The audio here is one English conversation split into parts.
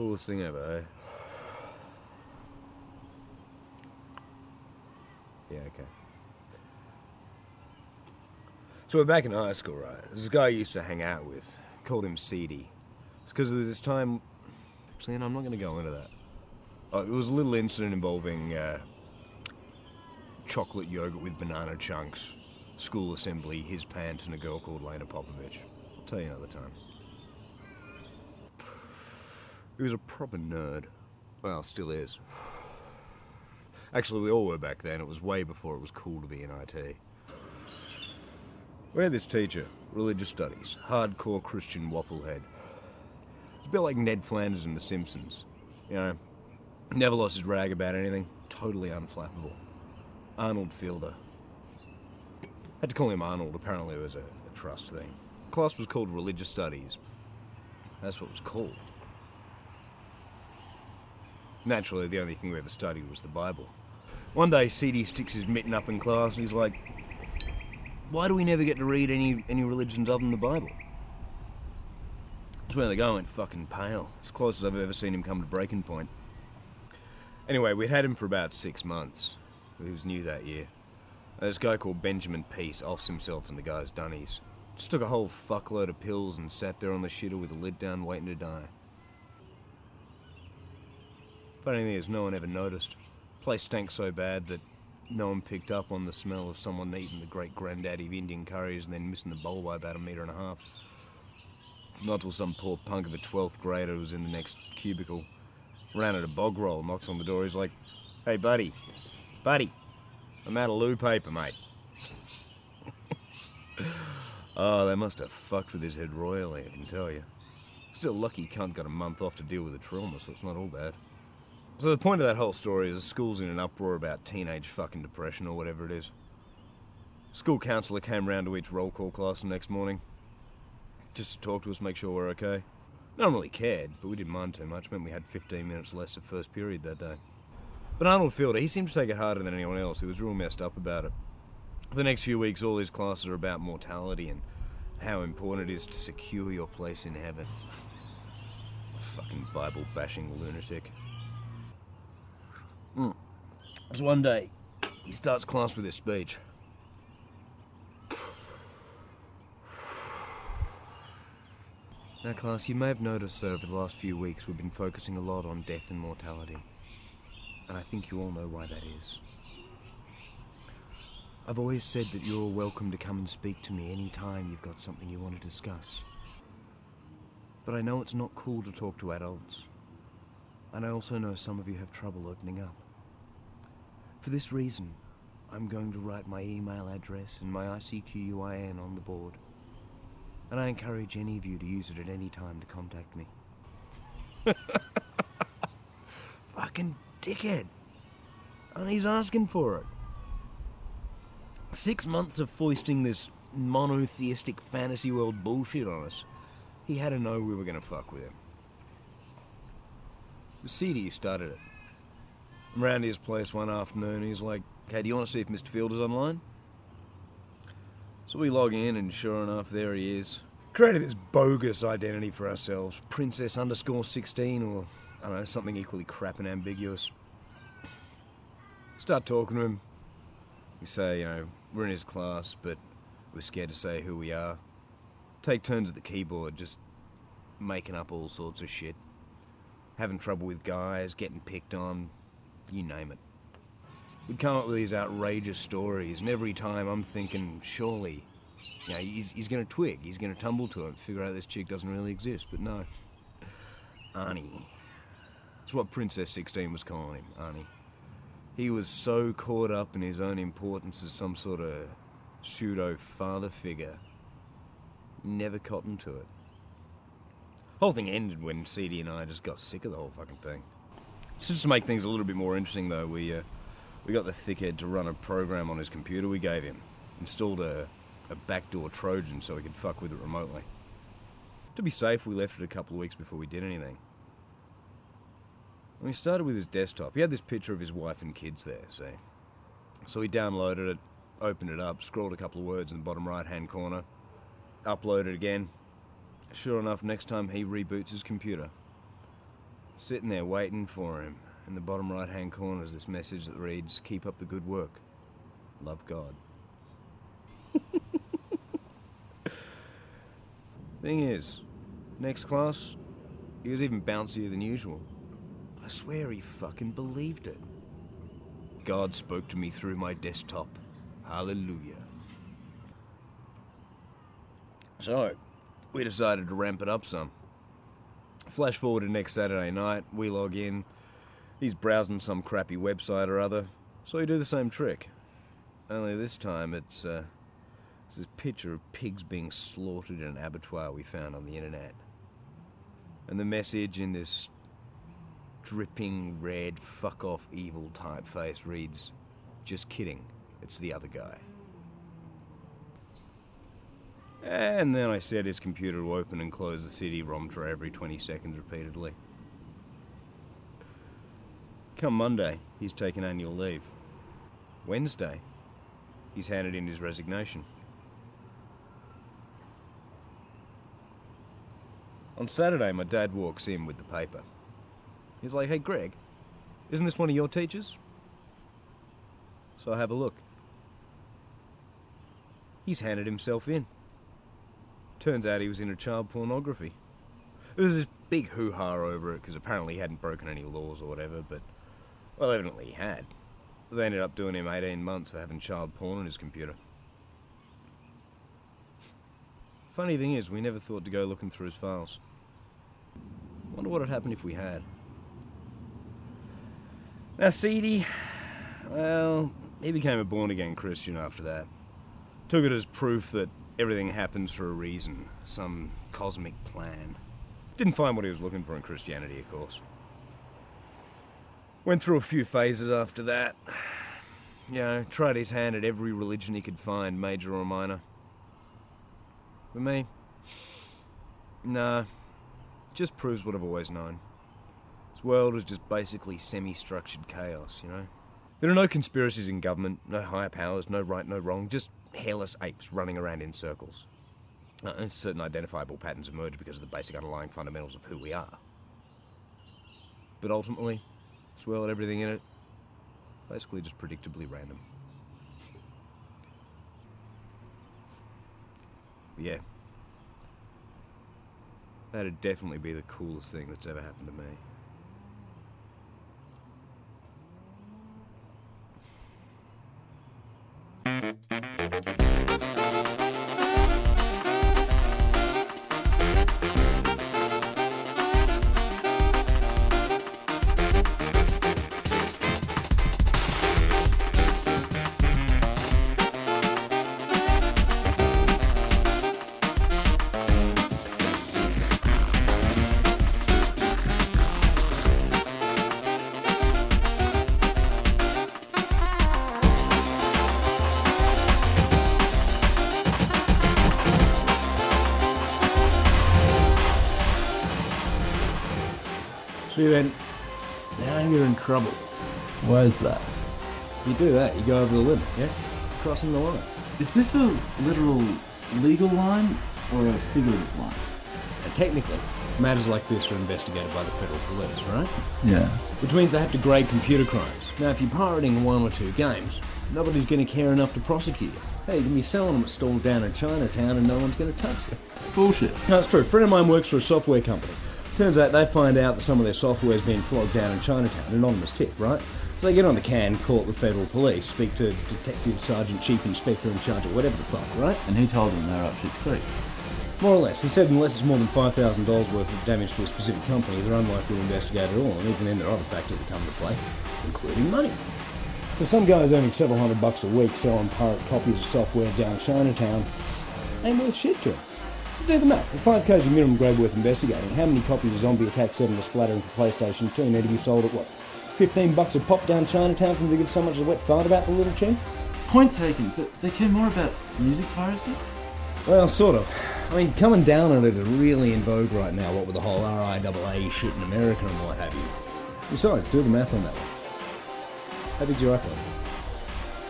Coolest thing ever, eh? Yeah, okay. So we're back in high school, right? A guy I used to hang out with. Called him Seedy. It's because there's this time. Actually, no, I'm not going to go into that. Uh, it was a little incident involving uh, chocolate yogurt with banana chunks, school assembly, his pants, and a girl called Lena Popovich. I'll tell you another time. He was a proper nerd. Well, still is. Actually, we all were back then. It was way before it was cool to be in IT. We had this teacher, religious studies, hardcore Christian wafflehead. It's a bit like Ned Flanders in The Simpsons. You know, never lost his rag about anything, totally unflappable. Arnold Fielder. Had to call him Arnold, apparently it was a, a trust thing. Class was called Religious Studies. That's what it was called. Naturally, the only thing we ever studied was the Bible. One day, CD sticks his mitten up in class and he's like, Why do we never get to read any, any religions other than the Bible? That's where the guy went fucking pale. As close as I've ever seen him come to breaking point. Anyway, we'd had him for about six months. He was new that year. And this guy called Benjamin Peace offs himself in the guy's dunnies. Just took a whole fuckload of pills and sat there on the shitter with the lid down waiting to die. Funny thing is, no one ever noticed. Place stank so bad that no one picked up on the smell of someone eating the great granddaddy of Indian curries and then missing the bowl by about a metre and a half. Not till some poor punk of a 12th grader was in the next cubicle. Ran at a bog roll, knocks on the door, he's like, Hey buddy, buddy, I'm out of loo paper, mate. oh, they must have fucked with his head royally, I can tell you. Still lucky cunt got a month off to deal with the trauma, so it's not all bad. So the point of that whole story is the school's in an uproar about teenage fucking depression or whatever it is. School counsellor came round to each roll call class the next morning. Just to talk to us, make sure we're okay. No one really cared, but we didn't mind too much. It meant we had 15 minutes less of first period that day. But Arnold Fielder, he seemed to take it harder than anyone else. He was real messed up about it. For the next few weeks, all his classes are about mortality and how important it is to secure your place in heaven. Fucking Bible bashing lunatic. Mm. One day, he starts class with his speech. Now, class, you may have noticed that over the last few weeks we've been focusing a lot on death and mortality. And I think you all know why that is. I've always said that you're welcome to come and speak to me any time you've got something you want to discuss. But I know it's not cool to talk to adults. And I also know some of you have trouble opening up. For this reason, I'm going to write my email address and my ICQUIN on the board. And I encourage any of you to use it at any time to contact me. Fucking dickhead. And he's asking for it. Six months of foisting this monotheistic fantasy world bullshit on us. He had to know we were gonna fuck with him. The CD started it. I'm his place one afternoon, he's like, Hey, do you want to see if Mr. Fielder's online? So we log in, and sure enough, there he is. Created this bogus identity for ourselves Princess underscore 16, or I don't know, something equally crap and ambiguous. Start talking to him. We say, you know, we're in his class, but we're scared to say who we are. Take turns at the keyboard, just making up all sorts of shit. Having trouble with guys, getting picked on, you name it. We'd come up with these outrageous stories, and every time I'm thinking, surely, you know, he's, he's going to twig, he's going to tumble to it, figure out this chick doesn't really exist, but no. Arnie. That's what Princess 16 was calling him, Arnie. He was so caught up in his own importance as some sort of pseudo father figure, never cottoned to it. Whole thing ended when CD and I just got sick of the whole fucking thing. Just to make things a little bit more interesting, though, we uh, we got the thickhead to run a program on his computer we gave him. Installed a, a backdoor Trojan so he could fuck with it remotely. To be safe, we left it a couple of weeks before we did anything. And we started with his desktop. He had this picture of his wife and kids there, see? So he downloaded it, opened it up, scrolled a couple of words in the bottom right hand corner, uploaded again. Sure enough, next time he reboots his computer, Sitting there waiting for him. In the bottom right hand corner is this message that reads, Keep up the good work. Love God. Thing is, next class, he was even bouncier than usual. I swear he fucking believed it. God spoke to me through my desktop. Hallelujah. So, we decided to ramp it up some. Flash forward to next Saturday night, we log in. He's browsing some crappy website or other, so we do the same trick. Only this time it's, uh, it's this picture of pigs being slaughtered in an abattoir we found on the internet. And the message in this dripping red fuck off evil typeface reads, Just kidding, it's the other guy. And then I set his computer to open and close the CD-ROM tray every 20 seconds repeatedly. Come Monday, he's taken annual leave. Wednesday, he's handed in his resignation. On Saturday, my dad walks in with the paper. He's like, hey, Greg, isn't this one of your teachers? So I have a look. He's handed himself in. Turns out he was into child pornography. There was this big hoo-ha over it because apparently he hadn't broken any laws or whatever, but, well, evidently he had. They ended up doing him 18 months for having child porn on his computer. Funny thing is, we never thought to go looking through his files. Wonder what would happen if we had. Now, Seedy, well, he became a born-again Christian after that. Took it as proof that everything happens for a reason, some cosmic plan. Didn't find what he was looking for in Christianity, of course. Went through a few phases after that. You know, tried his hand at every religion he could find, major or minor. For me, nah, just proves what I've always known. This world is just basically semi-structured chaos, you know? There are no conspiracies in government, no higher powers, no right, no wrong, just hairless apes running around in circles. Uh, certain identifiable patterns emerge because of the basic underlying fundamentals of who we are. But ultimately, this world, everything in it, basically just predictably random. Yeah. That'd definitely be the coolest thing that's ever happened to me. See trouble. Why is that? You do that, you go over the limit, yeah? Crossing the line. Is this a literal legal line or a figurative line? And technically, matters like this are investigated by the federal police, right? Yeah. Which means they have to grade computer crimes. Now, if you're pirating one or two games, nobody's going to care enough to prosecute you. Hey, you can be selling them at stalls down in Chinatown and no one's going to touch you. Bullshit. No, it's true. A friend of mine works for a software company. Turns out they find out that some of their software's been flogged down in Chinatown, An anonymous tip, right? So they get on the can, call up the federal police, speak to Detective Sergeant Chief Inspector in charge of whatever the fuck, right? And he told them they're up shit's creek. More or less. He said unless it's more than $5,000 worth of damage to a specific company, they're unlikely to investigate at all, and even then there are other factors that come into play, including money. So some guy's earning several hundred bucks a week selling pirate copies of software down Chinatown ain't worth shit to him. Do the math. If 5k is a minimum grade worth investigating, how many copies of Zombie Attack 7 or Splattering for PlayStation 2 need to be sold at what? 15 bucks a pop down Chinatown for them to give so much a wet fart about the little tune? Point taken, but they care more about music piracy? Well, sort of. I mean, coming down on it is really in vogue right now, what with the whole RIAA shit in America and what have you. Besides, do the math on that one. How big's your iPod?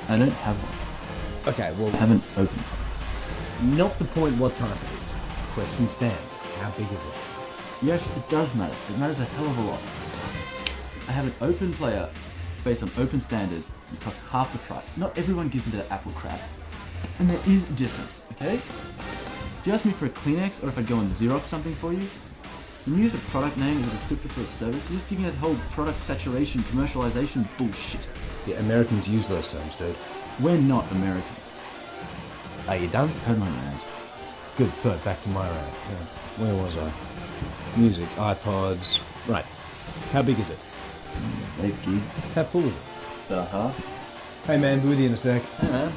I don't have one. Okay, well, I haven't opened one. not the point what type it is. Question stands. How big is it? Yes, it does matter. It matters a hell of a lot. I have an open player based on open standards and costs half the price. Not everyone gives into that Apple crap. And there is a difference, okay? Do you ask me for a Kleenex or if I'd go and Xerox something for you? When you use a product name as a descriptor for a service, you're just giving that whole product saturation, commercialization bullshit. Yeah, Americans use those terms, dude. We're not Americans. Are you done? Heard my rant. Good. So back to my rant. Yeah. Where was I? Music, iPods. Right. How big is it? 8 gig. How full is it? Uh-huh. Hey man, be with you in a sec. Hey man.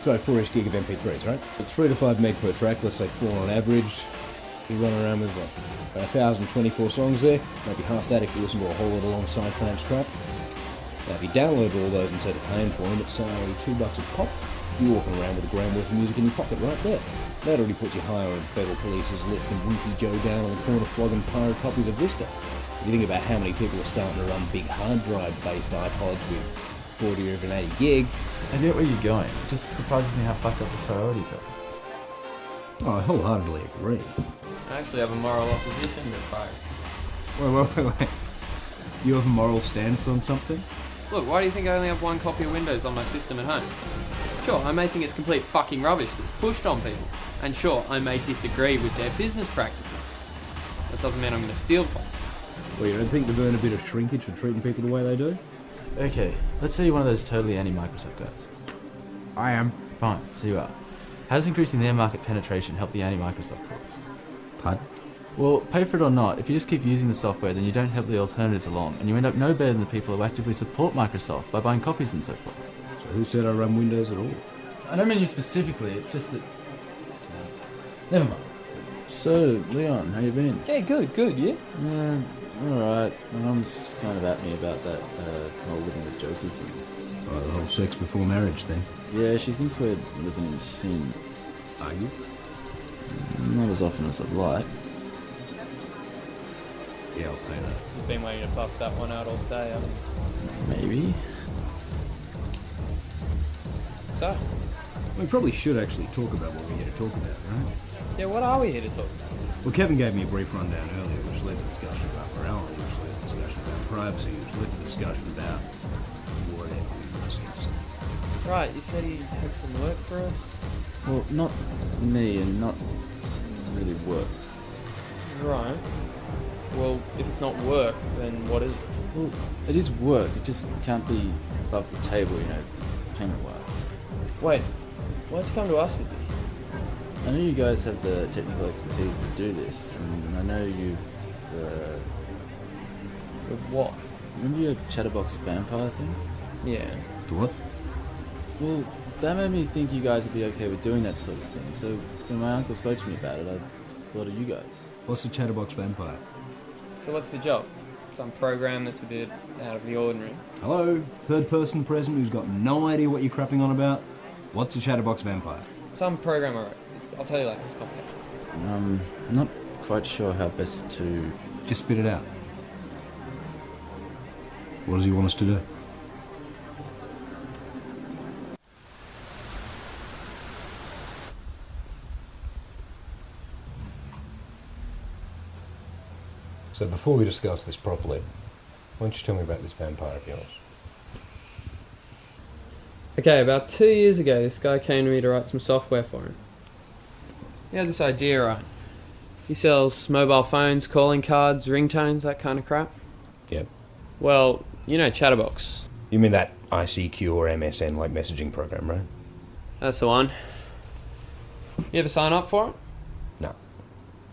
So four-ish gig of MP3s, right? It's three to five meg per track. Let's say four on average. You run around with what? About 1,024 songs there. Maybe half that if you listen to a whole lot of alongside Clamps crap. Now, if you download all those instead of paying for them, it's say two bucks a pop. You're walking around with a grand worth of music in your pocket right there. That already puts you higher on the federal police's list than Winky Joe down on the corner flogging pirate copies of Vista. If you think about how many people are starting to run big hard drive based iPods with 40 or even 80 gig, I get where you're going. It just surprises me how fucked up the priorities are. oh, I wholeheartedly agree. I actually have a moral opposition to price. Wait, wait, wait, wait. You have a moral stance on something? Look, why do you think I only have one copy of Windows on my system at home? Sure, I may think it's complete fucking rubbish that's pushed on people. And sure, I may disagree with their business practices. That doesn't mean I'm going to steal from them. Well, you don't think they've earned a bit of shrinkage for treating people the way they do? Okay, let's say you're one of those totally anti-Microsoft guys. I am. Fine, so you are. How does increasing their market penetration help the anti-Microsoft cause? Pud? Well, pay for it or not, if you just keep using the software, then you don't help the alternatives along, and you end up no better than the people who actively support Microsoft by buying copies and so forth. So who said I run Windows at all? I don't mean you specifically, it's just that... Never mind. So, Leon, how you been? Yeah, good, good, yeah? Yeah, alright. My mum's kind of at me about that uh, whole living with Josie thing. Oh, the whole sex before marriage thing. Yeah, she thinks we're living in sin. Are you? Not as often as I'd like. Yeah, I'll pay that. You've been waiting to bust that one out all day, haven't you? Maybe. So, We probably should actually talk about what we're here to talk about, right? yeah, what are we here to talk about? Well, Kevin gave me a brief rundown earlier, which led to discussion about morality, which led to discussion about privacy, which led to discussion about whatever nonsense. Right, you said he had some work for us? Well, not me and not really work. Right. Well, if it's not work, then what is it? Well, it is work. It just can't be above the table, you know, payment-wise. Wait, why'd you come to us with this? I know you guys have the technical expertise to do this, and I know you've. Uh, With what? remember your Chatterbox vampire thing? Yeah. The what? Well, that made me think you guys would be okay with doing that sort of thing. So when my uncle spoke to me about it, I thought of you guys. What's the Chatterbox Vampire? So what's the job? Some program that's a bit out of the ordinary. Hello? Third person present who's got no idea what you're crapping on about? What's a Chatterbox Vampire? Some program, alright. I'll tell you later, it's complicated. Um, I'm not quite sure how best to. Just spit it out. What does he want us to do? So before we discuss this properly, why don't you tell me about this vampire of yours? Okay, about two years ago, this guy came to me to write some software for him. He had this idea, right? He sells mobile phones, calling cards, ringtones, that kind of crap. Yep. Well, you know Chatterbox. You mean that ICQ or MSN like messaging program, right? That's the one. You ever sign up for it? No.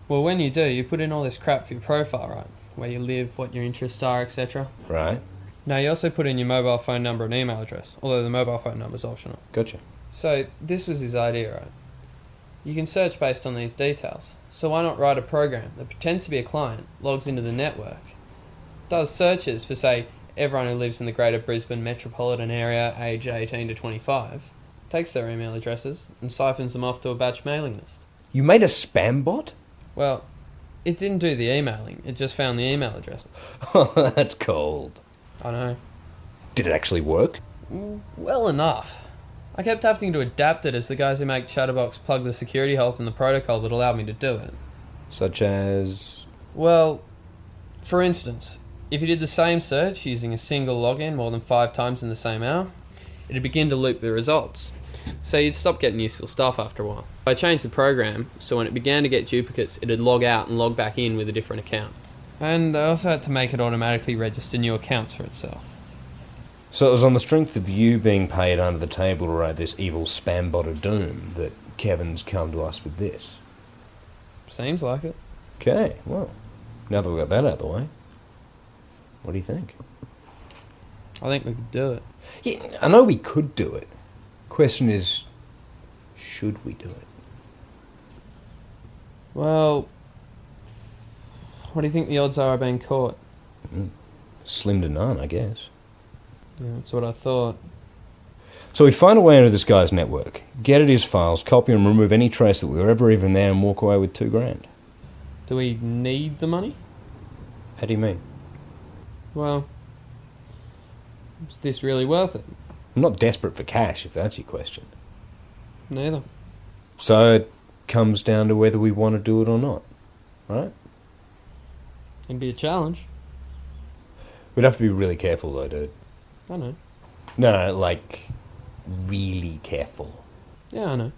Well, when you do, you put in all this crap for your profile, right? Where you live, what your interests are, etc. Right? Now, you also put in your mobile phone number and email address, although the mobile phone number is optional. Gotcha. So, this was his idea, right? You can search based on these details. So, why not write a program that pretends to be a client, logs into the network, does searches for, say, everyone who lives in the greater Brisbane metropolitan area, age 18 to 25, takes their email addresses, and siphons them off to a batch mailing list? You made a spam bot? Well, it didn't do the emailing, it just found the email addresses. Oh, that's cold. I know. Did it actually work? Well enough. I kept having to adapt it as the guys who make Chatterbox plug the security holes in the protocol that allowed me to do it. Such as. Well, for instance, if you did the same search using a single login more than five times in the same hour, it'd begin to loop the results. So you'd stop getting useful stuff after a while. I changed the program so when it began to get duplicates, it'd log out and log back in with a different account. And I also had to make it automatically register new accounts for itself. So it was on the strength of you being paid under the table to write this evil spam bot of doom that Kevin's come to us with this. Seems like it. Okay, well, now that we've got that out of the way, what do you think? I think we could do it. Yeah, I know we could do it. Question is, should we do it? Well, what do you think the odds are of being caught? Mm. Slim to none, I guess. Yeah, that's what I thought. So we find a way into this guy's network, get at his files, copy and remove any trace that we were ever even there, and walk away with two grand. Do we need the money? How do you mean? Well, is this really worth it? I'm not desperate for cash, if that's your question. Neither. So it comes down to whether we want to do it or not, right? It'd be a challenge. We'd have to be really careful, though, dude. I know. No, no, like really careful. Yeah, I know.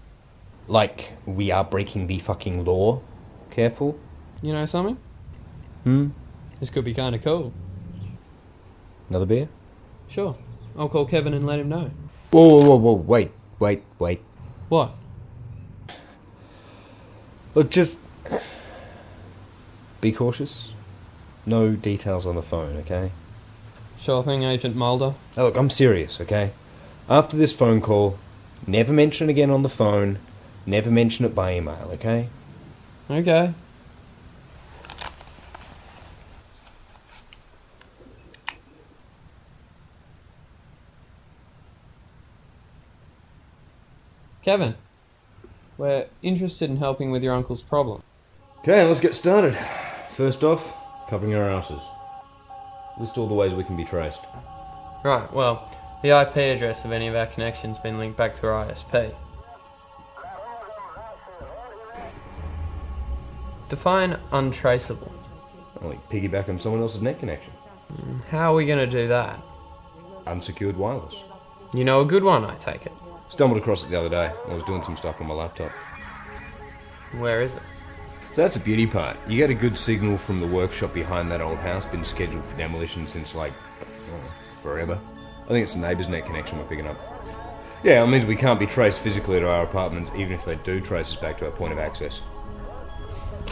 Like we are breaking the fucking law. Careful. You know something? Hmm. This could be kind of cool. Another beer? Sure. I'll call Kevin and let him know. Whoa, whoa, whoa, whoa! Wait, wait, wait. What? Look, just be cautious. No details on the phone, okay? Sure thing, Agent Mulder. Now, look, I'm serious, okay? After this phone call, never mention it again on the phone. Never mention it by email, okay? Okay. Kevin, we're interested in helping with your uncle's problem. Okay, let's get started. First off, covering our asses. List all the ways we can be traced. Right, well, the IP address of any of our connections been linked back to our ISP. Define untraceable. Like piggyback on someone else's net connection. Hmm, how are we going to do that? Unsecured wireless. You know a good one, I take it. Stumbled across it the other day. I was doing some stuff on my laptop. Where is it? So that's the beauty part. You get a good signal from the workshop behind that old house, been scheduled for demolition since like oh, forever. I think it's the neighbour's net connection we're picking up. Yeah, it means we can't be traced physically to our apartments, even if they do trace us back to our point of access.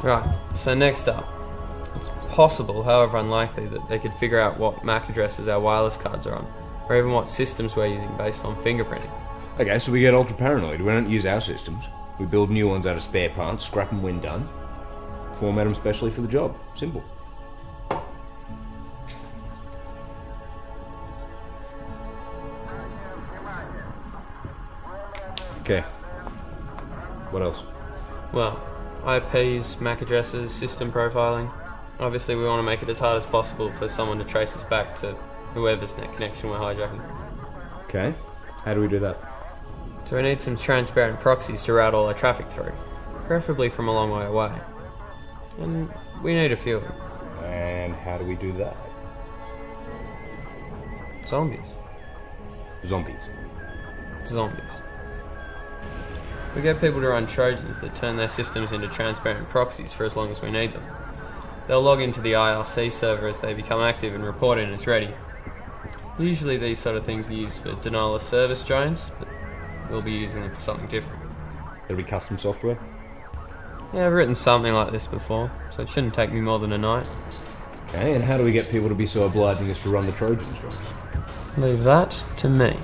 Right, so next up. It's possible, however unlikely, that they could figure out what MAC addresses our wireless cards are on, or even what systems we're using based on fingerprinting. Okay, so we get ultra paranoid. We don't use our systems. We build new ones out of spare parts, scrap them when done, format them specially for the job. Simple. Okay. What else? Well, IPs, MAC addresses, system profiling. Obviously, we want to make it as hard as possible for someone to trace us back to whoever's net connection we're hijacking. Okay. How do we do that? So we need some transparent proxies to route all our traffic through, preferably from a long way away. And we need a few of them. And how do we do that? Zombies. Zombies. Zombies. We get people to run Trojans that turn their systems into transparent proxies for as long as we need them. They'll log into the IRC server as they become active and report in as ready. Usually these sort of things are used for denial of service drones, but we'll be using them for something different. It'll be custom software. Yeah, I've written something like this before, so it shouldn't take me more than a night. Okay, and how do we get people to be so obliging as to run the Trojans jobs? Leave that to me.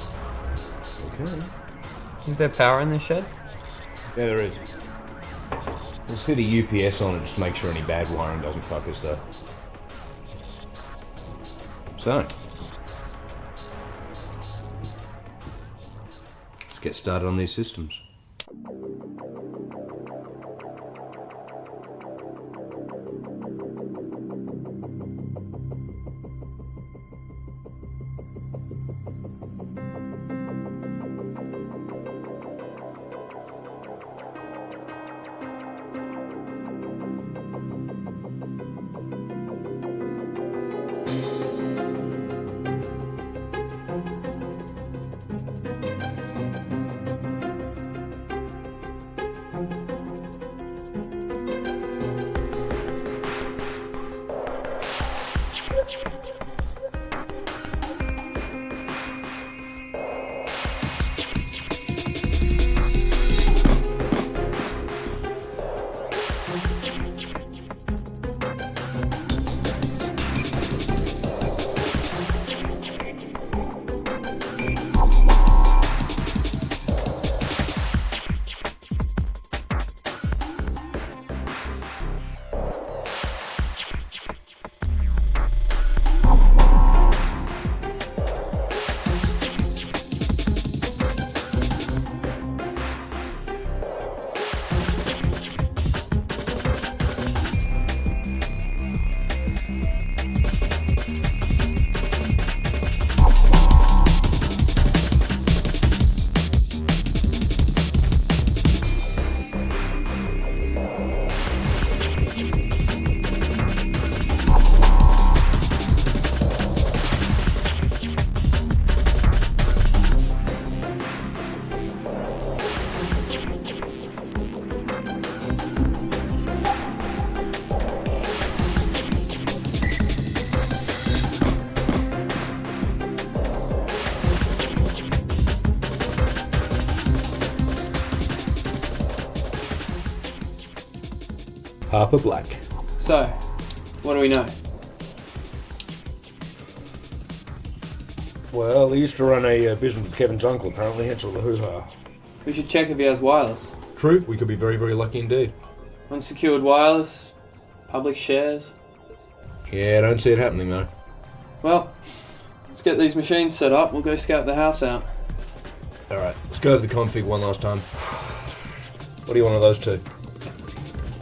Okay. Is there power in this shed? Yeah, there is. We'll set a UPS on it just to make sure any bad wiring doesn't fuck us though. So, let's get started on these systems. Harper Black. So, what do we know? Well, he used to run a uh, business with Kevin's uncle, apparently, hence all the hoo ha. We should check if he has wireless. True, we could be very, very lucky indeed. Unsecured wireless, public shares. Yeah, I don't see it happening though. Well, let's get these machines set up. We'll go scout the house out. Alright, let's go over the config one last time. What do you want of those two?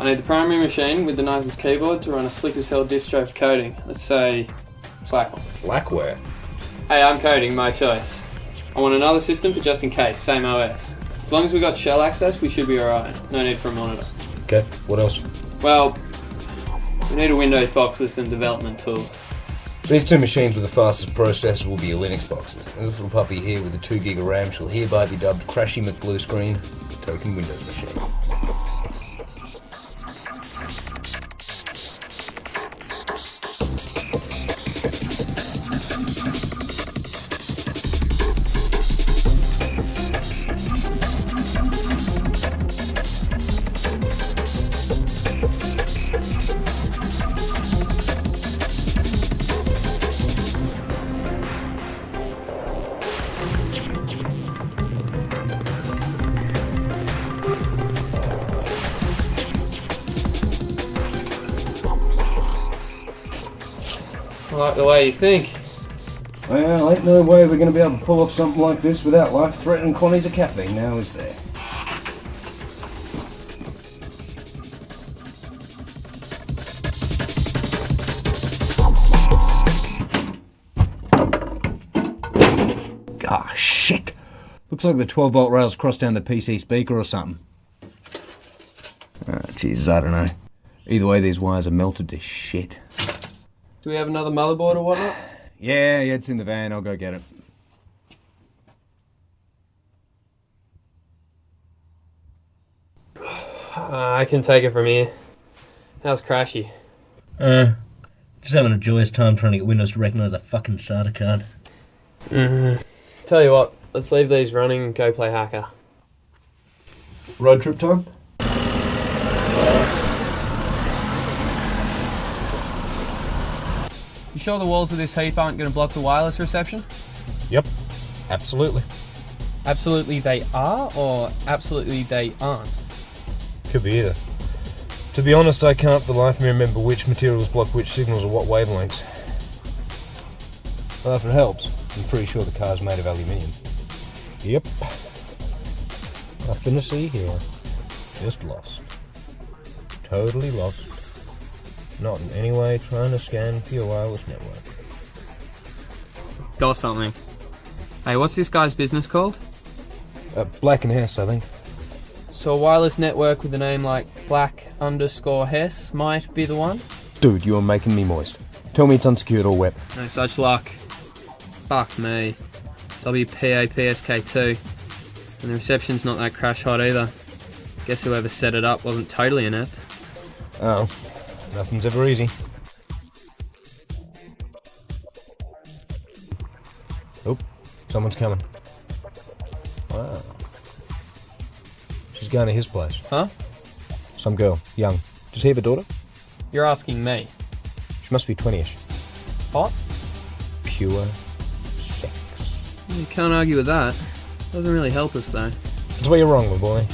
I need the primary machine with the nicest keyboard to run a slick as hell distro for coding. Let's say Slackware. Blackware. Hey, I'm coding, my choice. I want another system for just in case, same OS. As long as we got shell access, we should be alright. No need for a monitor. Okay, what else? Well, we need a Windows box with some development tools. These two machines with the fastest processors will be your Linux boxes. And this little puppy here with the 2 gig of RAM shall hereby be dubbed Crashy McBlue Screen Token Windows Machine. I like the way you think. Well, ain't no way we're going to be able to pull off something like this without life-threatening quantities of caffeine now, is there? Ah, shit! Looks like the 12 volt rails crossed down the PC speaker or something. Ah, Jesus, I don't know. Either way, these wires are melted to shit. Do we have another motherboard or whatnot? Yeah, yeah, it's in the van. I'll go get it. Uh, I can take it from here. How's Crashy? Uh, just having a joyous time trying to get Windows to recognise a fucking SATA card. Mm-hmm. Tell you what, let's leave these running and go play hacker. Road trip time? You sure the walls of this heap aren't going to block the wireless reception? Yep, absolutely. Absolutely they are, or absolutely they aren't? Could be either. To be honest, I can't for the life of me remember which materials block which signals or what wavelengths. Well, if it helps, I'm pretty sure the car's made of aluminium. Yep. Nothing to see here. Just lost. Totally lost. Not in any way trying to scan for your wireless network. Got something. Hey, what's this guy's business called? Uh, Black and Hess, I think. So a wireless network with a name like Black underscore Hess might be the one? Dude, you are making me moist. Tell me it's unsecured or wet. No such luck. Fuck me. WPAPSK2. And the reception's not that crash hot either. Guess whoever set it up wasn't totally inept. Oh, nothing's ever easy. Oh, someone's coming. Wow. She's going to his place. Huh? Some girl, young. Does he have a daughter? You're asking me. She must be 20ish. Hot? Pure sex. You can't argue with that. Doesn't really help us though. That's where you're wrong, my boy.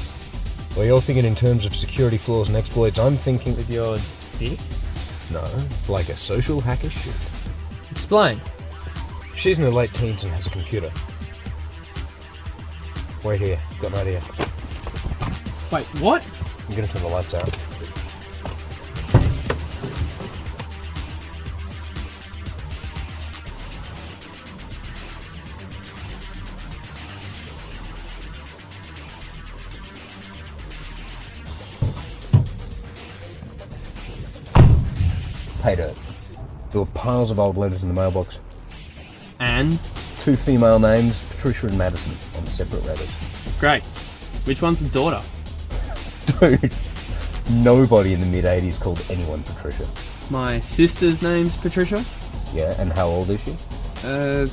Well, you're thinking in terms of security flaws and exploits. I'm thinking, With your dick? no, like a social hacker should. Explain. She's in her late teens and has a computer. Wait here, got an idea. Wait, what? I'm gonna turn the lights out. There were piles of old letters in the mailbox. And? Two female names, Patricia and Madison, on separate letters. Great. Which one's the daughter? Dude, nobody in the mid 80s called anyone Patricia. My sister's name's Patricia. Yeah, and how old is she? Uh,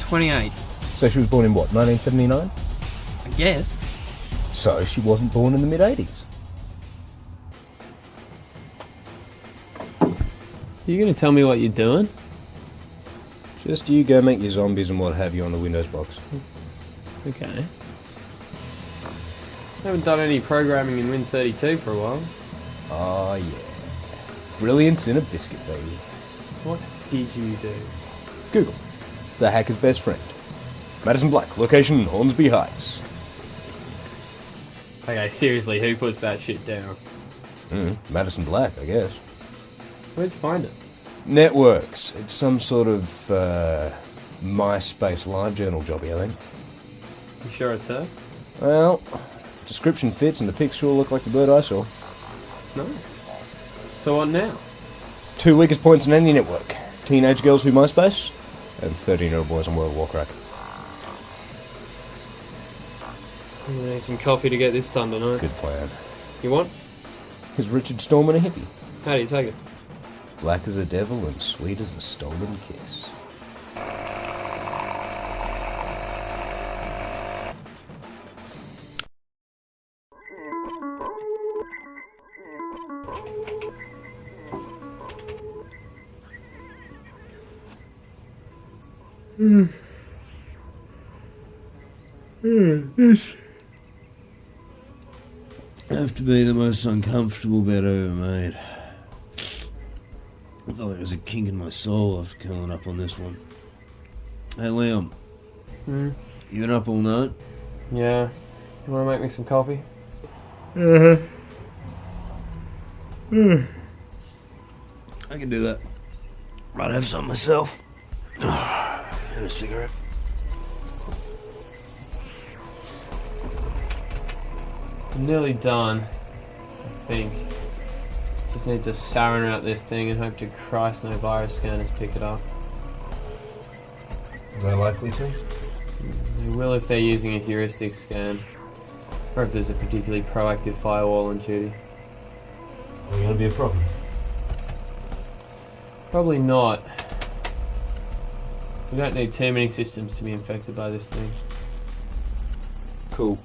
28. So she was born in what, 1979? I guess. So she wasn't born in the mid 80s. You gonna tell me what you're doing? Just you go make your zombies and what have you on the Windows box. Okay. Haven't done any programming in Win32 for a while. Oh, yeah. Brilliance in a biscuit, baby. What did you do? Google. The hacker's best friend. Madison Black, location Hornsby Heights. Okay, seriously, who puts that shit down? Mm, Madison Black, I guess. Where'd you find it? Networks. It's some sort of uh, MySpace live journal jobby, I think. You sure it's her? Well, description fits and the pics sure look like the bird I saw. No. So what now? Two weakest points in any network. Teenage girls who MySpace, and 13 year old boys on World of Warcraft. I'm gonna need some coffee to get this done tonight. Good plan. You want? Is Richard Stallman a hippie? How do you take it? Black as a devil and sweet as a stolen kiss. Hmm. Hmm, have to be the most uncomfortable bed I've ever made. I felt like there was a kink in my soul after curling up on this one. Hey Liam, Hmm? you been up all night? Yeah. You wanna make me some coffee? Mm-hmm. Hmm. I can do that. Might have some myself. and a cigarette. I'm nearly done. I think. Just need to sarin out this thing and hope to Christ no virus scanners pick it up. They're likely to. They will if they're using a heuristic scan. Or if there's a particularly proactive firewall on duty. Are gonna be a problem? Probably not. We don't need too many systems to be infected by this thing. Cool.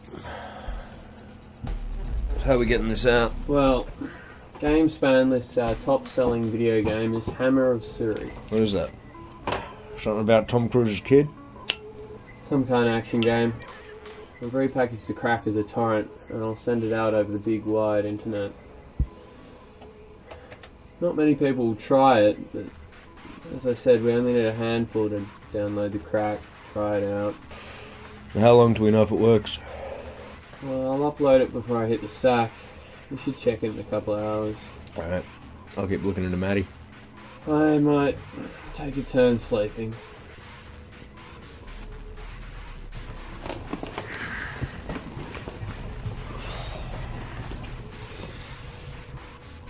How are we getting this out? Well, GameSpan lists our top selling video game is Hammer of Suri. What is that? Something about Tom Cruise's kid? Some kind of action game. I've repackaged the crack as a torrent and I'll send it out over the big wide internet. Not many people will try it, but as I said, we only need a handful to download the crack, try it out. How long do we know if it works? Well, I'll upload it before I hit the sack. We should check it in a couple of hours. Alright. I'll keep looking into Maddie. I might take a turn sleeping.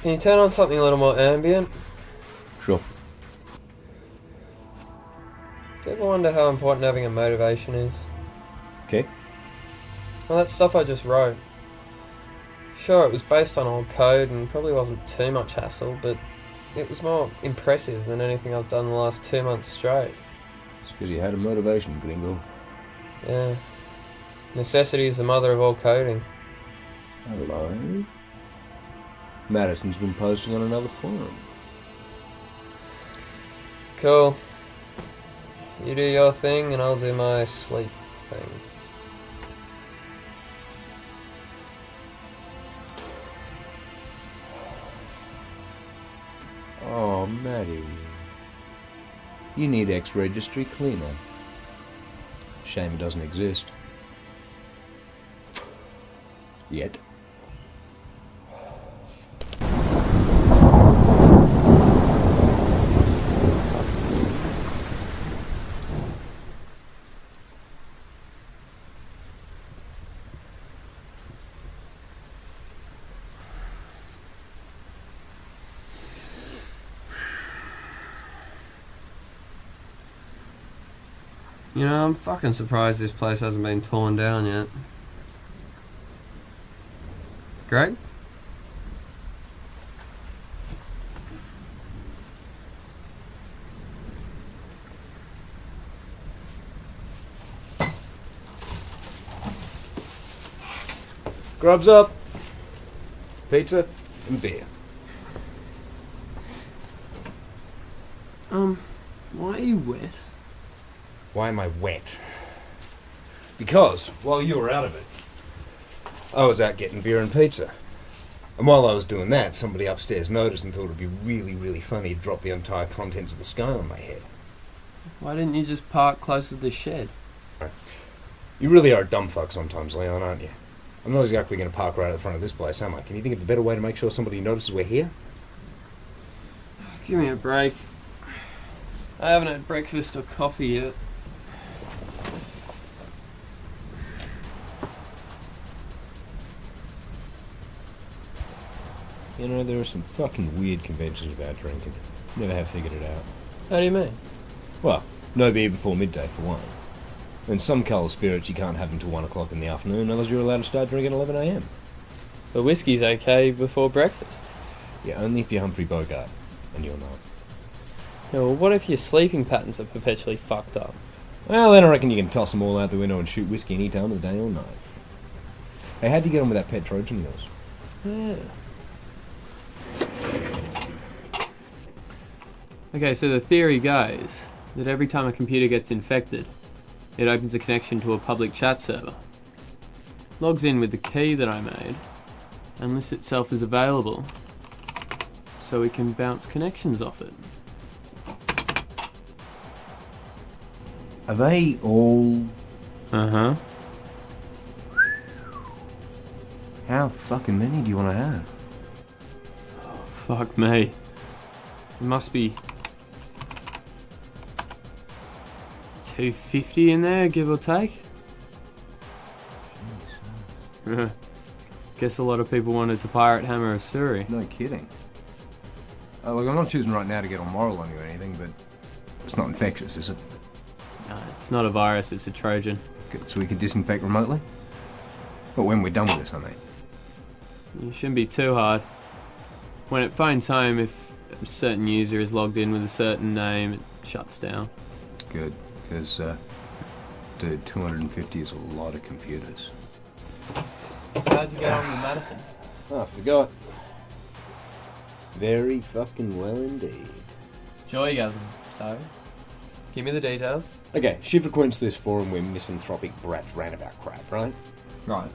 Can you turn on something a little more ambient? Sure. Do you ever wonder how important having a motivation is? Okay. Well, that stuff I just wrote. Sure, it was based on old code and probably wasn't too much hassle, but it was more impressive than anything I've done the last two months straight. It's because you had a motivation, gringo. Yeah. Necessity is the mother of all coding. Hello? Madison's been posting on another forum. Cool. You do your thing and I'll do my sleep thing. Maddie. You need ex-registry cleaner. Shame doesn't exist. Yet. You know, I'm fucking surprised this place hasn't been torn down yet. Greg? Grubs up. Pizza and beer. Um, why are you wet? Why am I wet? Because while you were out of it, I was out getting beer and pizza. And while I was doing that, somebody upstairs noticed and thought it'd be really, really funny to drop the entire contents of the sky on my head. Why didn't you just park close to the shed? You really are a dumb fuck sometimes, Leon, aren't you? I'm not exactly going to park right at the front of this place, am I? Can you think of a better way to make sure somebody notices we're here? Give me a break. I haven't had breakfast or coffee yet. You know, there are some fucking weird conventions about drinking. Never have figured it out. How do you mean? Well, no beer before midday, for one. And some colour spirits you can't have until 1 o'clock in the afternoon, others you're allowed to start drinking at 11am. The whiskey's okay before breakfast. Yeah, only if you're Humphrey Bogart, and you're not. Yeah, well, what if your sleeping patterns are perpetually fucked up? Well, then I reckon you can toss them all out the window and shoot whiskey any time of the day or night. Hey, how'd you get on with that pet Trojan of yours? Yeah. Okay, so the theory goes that every time a computer gets infected, it opens a connection to a public chat server, logs in with the key that I made, and lists itself as available so we can bounce connections off it. Are they all... Uh huh. How fucking many do you want to have? Oh, Fuck me. It must be 250 in there, give or take. Guess a lot of people wanted to pirate Hammer of Suri. No kidding. Uh, look, I'm not choosing right now to get on moral on you or anything, but it's not infectious, is it? No, it's not a virus, it's a Trojan. Good, so we can disinfect remotely? But when we're done with this, I mean. You shouldn't be too hard. When it phones home, if a certain user is logged in with a certain name, it shuts down. Good, because, uh, dude, 250 is a lot of computers. So how'd you get on with Madison? Oh, I forgot. Very fucking well indeed. Joy, Joygasm, so? Give me the details. Okay, she frequents this forum where misanthropic brats rant about crap, right? Right.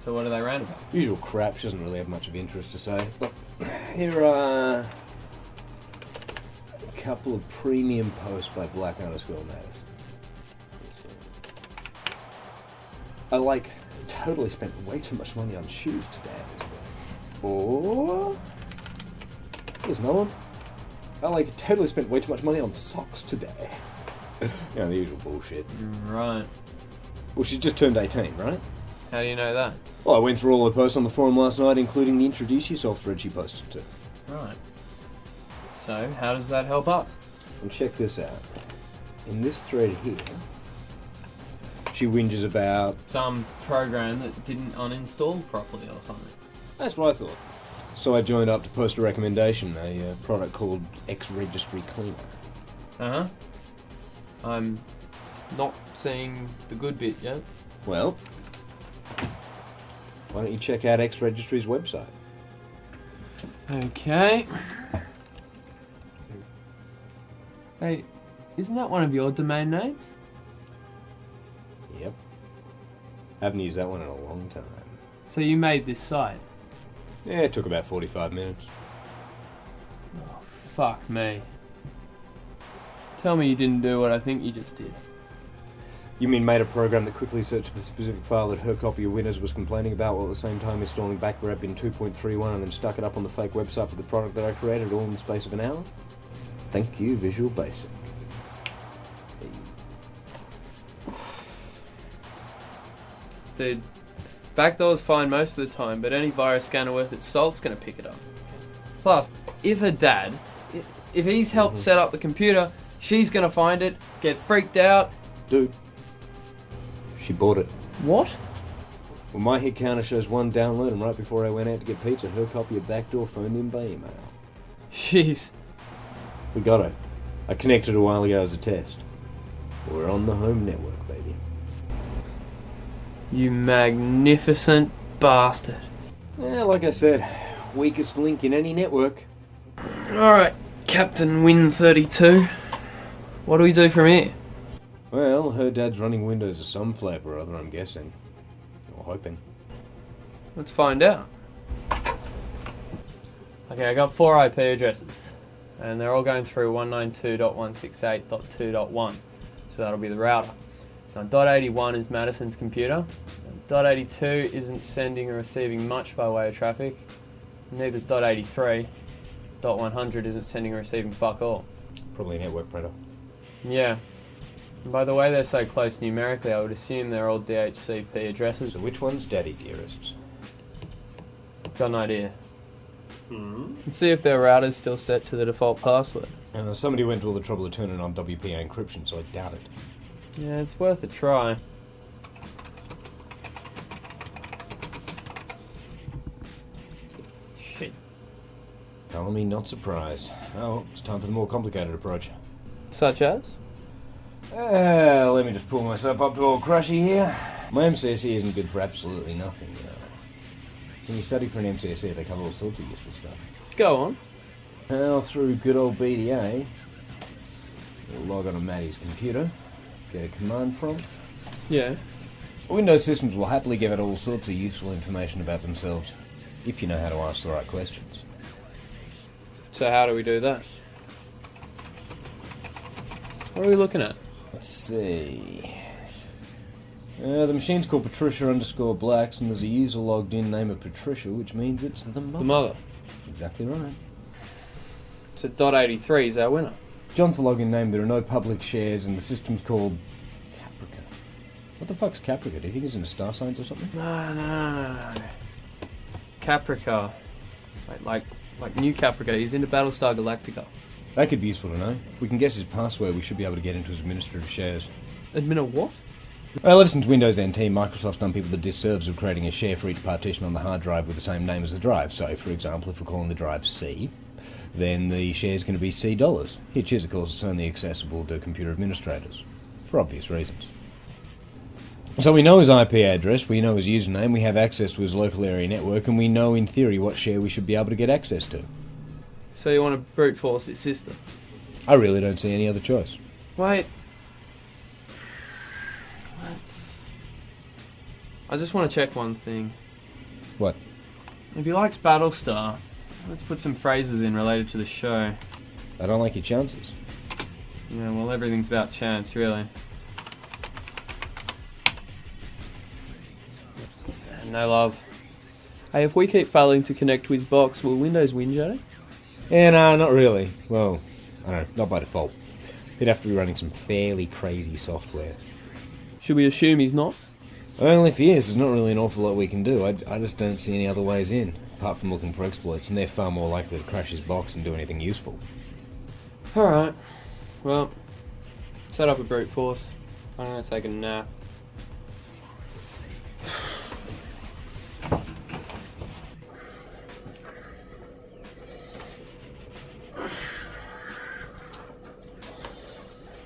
So what do they rant about? Usual crap, she doesn't really have much of interest to say. But here are a couple of premium posts by Black underscore Madison. I like totally spent way too much money on shoes today. Or here's another one. I like totally spent way too much money on socks today. you know, the usual bullshit. Right. Well, she just turned 18, right? How do you know that? Well, I went through all her posts on the forum last night, including the introduce yourself thread she posted to. Right. So, how does that help us? And check this out. In this thread here, she whinges about. Some program that didn't uninstall properly or something. That's what I thought. So I joined up to post a recommendation, a uh, product called X Registry Cleaner. Uh huh. I'm not seeing the good bit yet. Well, why don't you check out X Registry's website? Okay. Hey, isn't that one of your domain names? Yep. Haven't used that one in a long time. So you made this site? Yeah, it took about 45 minutes. Oh, fuck me. Tell me you didn't do what I think you just did. You mean made a program that quickly searched for the specific file that her copy of Windows was complaining about while at the same time installing backrub in 2.31 and then stuck it up on the fake website for the product that I created all in the space of an hour? Thank you, Visual Basic. Dude, backdoor's fine most of the time, but any virus scanner worth its salt's gonna pick it up. Plus, if her dad, if he's helped mm-hmm. set up the computer, she's gonna find it, get freaked out. Dude, she bought it. What? Well, my hit counter shows one download, and right before I went out to get pizza, her copy of Backdoor phoned in by email. Jeez. We got it. I connected a while ago as a test. We're on the home network, baby. You magnificent bastard. Yeah, like I said, weakest link in any network. Alright, Captain Win 32. What do we do from here? Well, her dad's running Windows of some flavour or other, I'm guessing. Or hoping. Let's find out. Okay, I got four IP addresses, and they're all going through 192.168.2.1, so that'll be the router. Now, .81 is Madison's computer. .82 isn't sending or receiving much by way of traffic. Neither is .83. .100 isn't sending or receiving fuck all. Probably a network printer. Yeah. And by the way they're so close numerically, I would assume they're all DHCP addresses. So which one's Daddy Dearest? Got an idea. Let's see if their router's still set to the default password. Uh, somebody went to all the trouble of turning on WPA encryption, so I doubt it. Yeah, it's worth a try. Shit. Telling me not surprised. Oh, it's time for the more complicated approach. Such as? Uh, let me just pull myself up to old Crushy here. My MCSE isn't good for absolutely nothing, you know. When you study for an MCSE, they cover all sorts of useful stuff. Go on. Well, through good old BDA, you'll log on to Maddie's computer, get a command prompt. Yeah. Windows systems will happily give out all sorts of useful information about themselves, if you know how to ask the right questions. So how do we do that? What are we looking at? Let's see. Uh, the machine's called Patricia underscore Blacks, and there's a user logged in name of Patricia, which means it's the mother. The mother. Exactly right. So dot eighty three is our winner. John's the login name. There are no public shares, and the system's called Caprica. What the fuck's Caprica? Do you think it's in the star signs or something? No, no, no, no. Caprica. Like, like, like new Caprica. He's into Battlestar Galactica. That could be useful to know. If we can guess his password, we should be able to get into his administrative shares. Admin a what? Well, ever since Windows NT, Microsoft's done people the disservice of creating a share for each partition on the hard drive with the same name as the drive. So, for example, if we're calling the drive C, then the share is going to be C dollars, which is, of course, it's only accessible to computer administrators, for obvious reasons. So we know his IP address, we know his username, we have access to his local area network, and we know in theory what share we should be able to get access to. So you want to brute force his system? I really don't see any other choice. Wait. I just want to check one thing. What? If he likes Battlestar, let's put some phrases in related to the show. I don't like your chances. Yeah, well, everything's about chance, really. No love. Hey, if we keep failing to connect to his box, will Windows win, Joe? Yeah, no, not really. Well, I don't know, not by default. He'd have to be running some fairly crazy software. Should we assume he's not? Only if he is, there's not really an awful lot we can do. I, I just don't see any other ways in, apart from looking for exploits, and they're far more likely to crash his box and do anything useful. Alright. Well, set up a brute force. I'm gonna take a nap.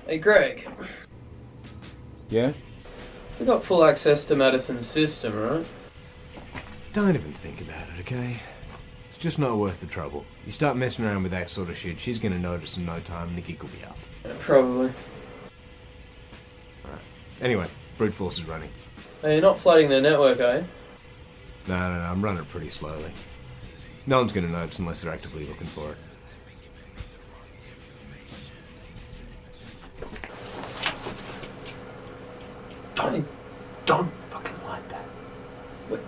Hey, Greg. Yeah? We got full access to Madison's system, right? Don't even think about it, okay? It's just not worth the trouble. You start messing around with that sort of shit, she's gonna notice in no time and the gig will be up. Probably. Alright. Anyway, brute force is running. Hey, you're not flooding their network, eh? No, no, no, I'm running pretty slowly. No one's gonna notice unless they're actively looking for it. Don't, don't fucking like that. What?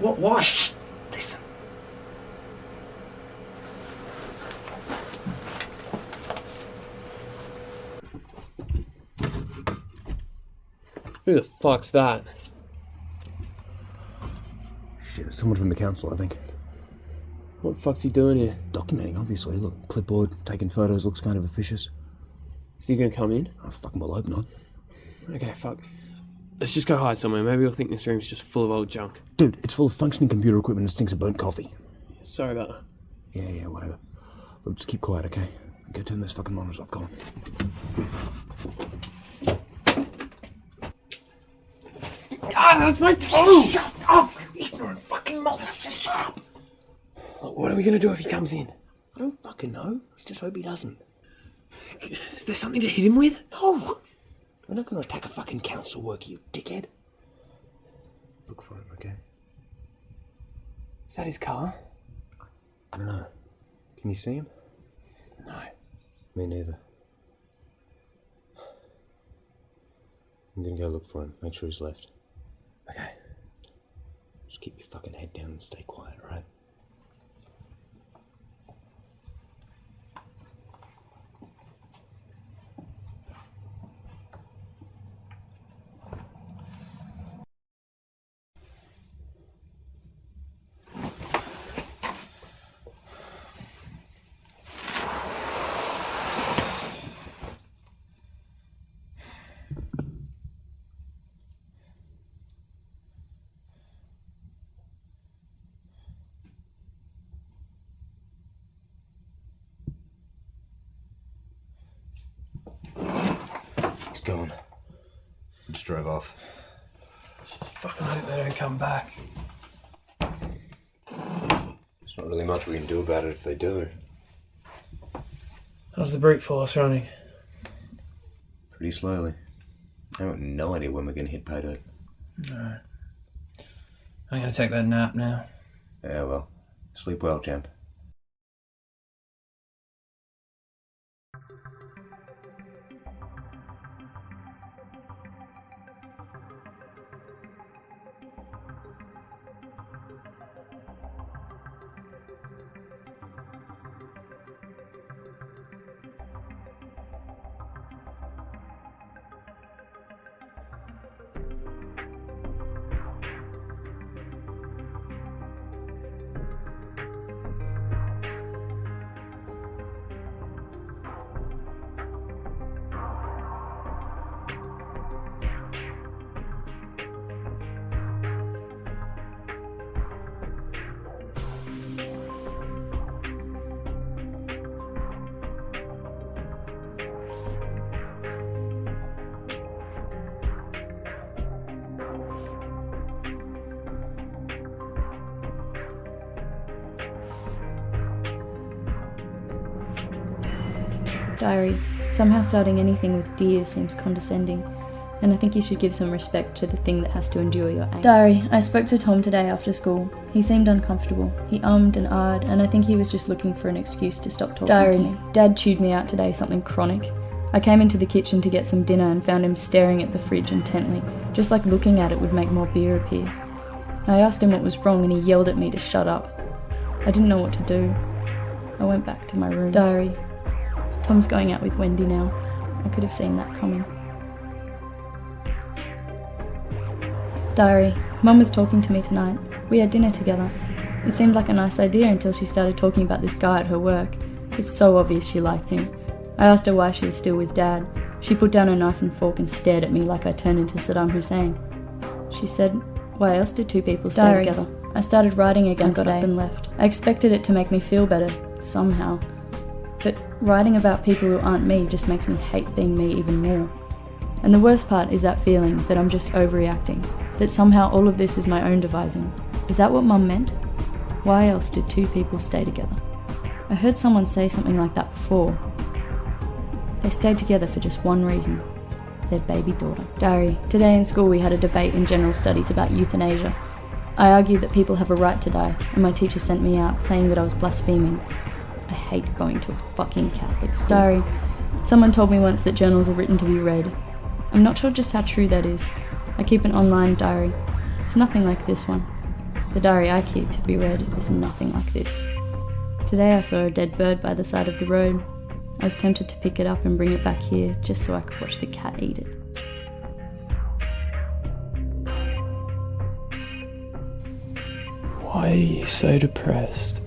what, Why? Shh, listen. Who the fuck's that? Shit, it's someone from the council, I think. What the fuck's he doing here? Documenting, obviously. Look, clipboard, taking photos, looks kind of officious. Is he gonna come in? I fucking well hope not. Okay, fuck. Let's just go hide somewhere. Maybe you'll think this room's just full of old junk. Dude, it's full of functioning computer equipment and stinks of burnt coffee. Sorry about that. Yeah, yeah, whatever. Look, just keep quiet, okay? Go turn those fucking monitors off, come on. Ah, that's my toe! Shut up, you ignorant fucking monster! Just shut up! What are we gonna do if he comes in? I don't fucking know. Let's just hope he doesn't. Is there something to hit him with? No! We're not gonna attack a fucking council worker, you dickhead. Look for him, okay? Is that his car? I don't know. Can you see him? No. Me neither. I'm gonna go look for him. Make sure he's left. Okay. Just keep your fucking head down and stay quiet, alright? Gone. Just drove off. Just fucking hope they don't come back. There's not really much we can do about it if they do. How's the brute force running? Pretty slowly. I have no idea when we're gonna hit pay dirt. Alright. I'm gonna take that nap now. Yeah, well. Sleep well, champ. Somehow starting anything with dear seems condescending, and I think you should give some respect to the thing that has to endure your angst. Diary. I spoke to Tom today after school. He seemed uncomfortable. He ummed and ahed, and I think he was just looking for an excuse to stop talking Diary. to me. Dad chewed me out today something chronic. I came into the kitchen to get some dinner and found him staring at the fridge intently, just like looking at it would make more beer appear. I asked him what was wrong and he yelled at me to shut up. I didn't know what to do. I went back to my room. Diary. Tom's going out with Wendy now. I could have seen that coming. Diary. Mum was talking to me tonight. We had dinner together. It seemed like a nice idea until she started talking about this guy at her work. It's so obvious she likes him. I asked her why she was still with Dad. She put down her knife and fork and stared at me like I turned into Saddam Hussein. She said, Why else do two people stay Diary. together? I started writing again, got today. up and left. I expected it to make me feel better, somehow. But writing about people who aren't me just makes me hate being me even more. And the worst part is that feeling that I'm just overreacting, that somehow all of this is my own devising. Is that what mum meant? Why else did two people stay together? I heard someone say something like that before. They stayed together for just one reason their baby daughter. Diary. Today in school we had a debate in general studies about euthanasia. I argued that people have a right to die, and my teacher sent me out saying that I was blaspheming. I hate going to a fucking Catholic school. Diary. Someone told me once that journals are written to be read. I'm not sure just how true that is. I keep an online diary. It's nothing like this one. The diary I keep to be read is nothing like this. Today I saw a dead bird by the side of the road. I was tempted to pick it up and bring it back here just so I could watch the cat eat it. Why are you so depressed?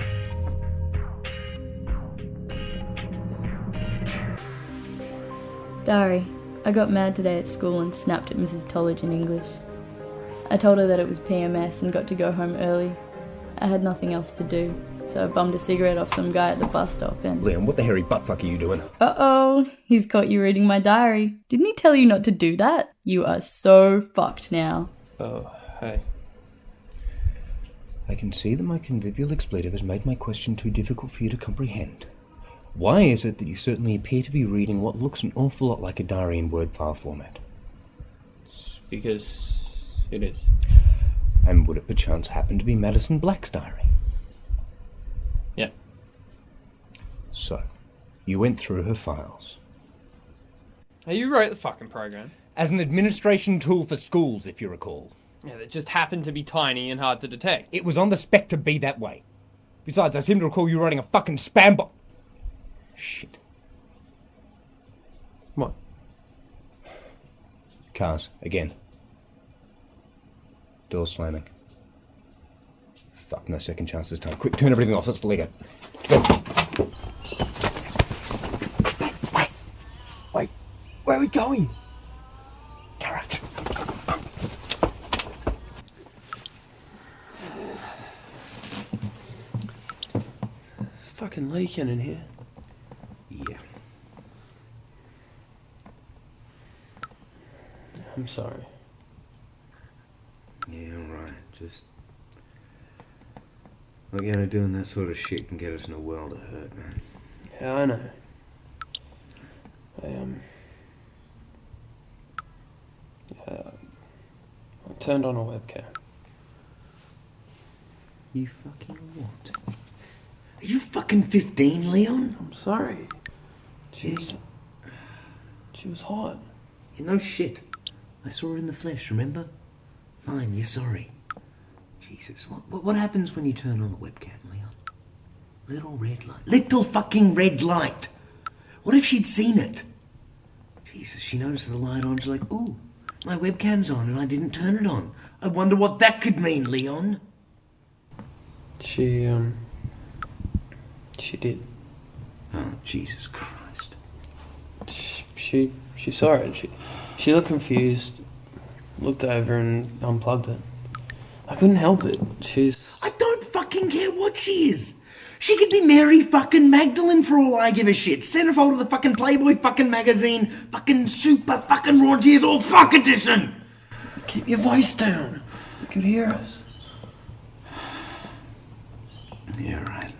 Diary. I got mad today at school and snapped at Mrs. Tollage in English. I told her that it was PMS and got to go home early. I had nothing else to do, so I bummed a cigarette off some guy at the bus stop and. Liam, what the hairy buttfuck are you doing? Uh oh, he's caught you reading my diary. Didn't he tell you not to do that? You are so fucked now. Oh, hey. I can see that my convivial expletive has made my question too difficult for you to comprehend. Why is it that you certainly appear to be reading what looks an awful lot like a diary in Word file format? It's because it is. And would it perchance happen to be Madison Black's diary? Yeah. So, you went through her files. Hey, you wrote the fucking program. As an administration tool for schools, if you recall. Yeah, that just happened to be tiny and hard to detect. It was on the spec to be that way. Besides, I seem to recall you writing a fucking spam bot. Shit. What? Cars, again. Door slamming. Fuck, no second chance this time. Quick, turn everything off. Let's delete it. Go. Wait. Wait. Where are we going? Garage. It's fucking leaking in here. Yeah. I'm sorry. Yeah, right. Just. Look, you know, doing that sort of shit can get us in a world of hurt, man. Yeah, I know. I, um. Yeah, I turned on a webcam. You fucking what? Are you fucking 15, Leon? I'm sorry. She was. She was hot. You know shit. I saw her in the flesh, remember? Fine, you're sorry. Jesus, what, what, what happens when you turn on the webcam, Leon? Little red light. Little fucking red light! What if she'd seen it? Jesus, she noticed the light on, she's like, ooh, my webcam's on and I didn't turn it on. I wonder what that could mean, Leon. She, um. She did. Oh, Jesus Christ. She, she, she saw it. She, she looked confused, looked over and unplugged it. I couldn't help it. She's. I don't fucking care what she is. She could be Mary fucking Magdalene for all I give a shit. Centerfold of the fucking Playboy fucking magazine, fucking super fucking raw tears all fuck edition. Keep your voice down. You could hear us. Yeah, right.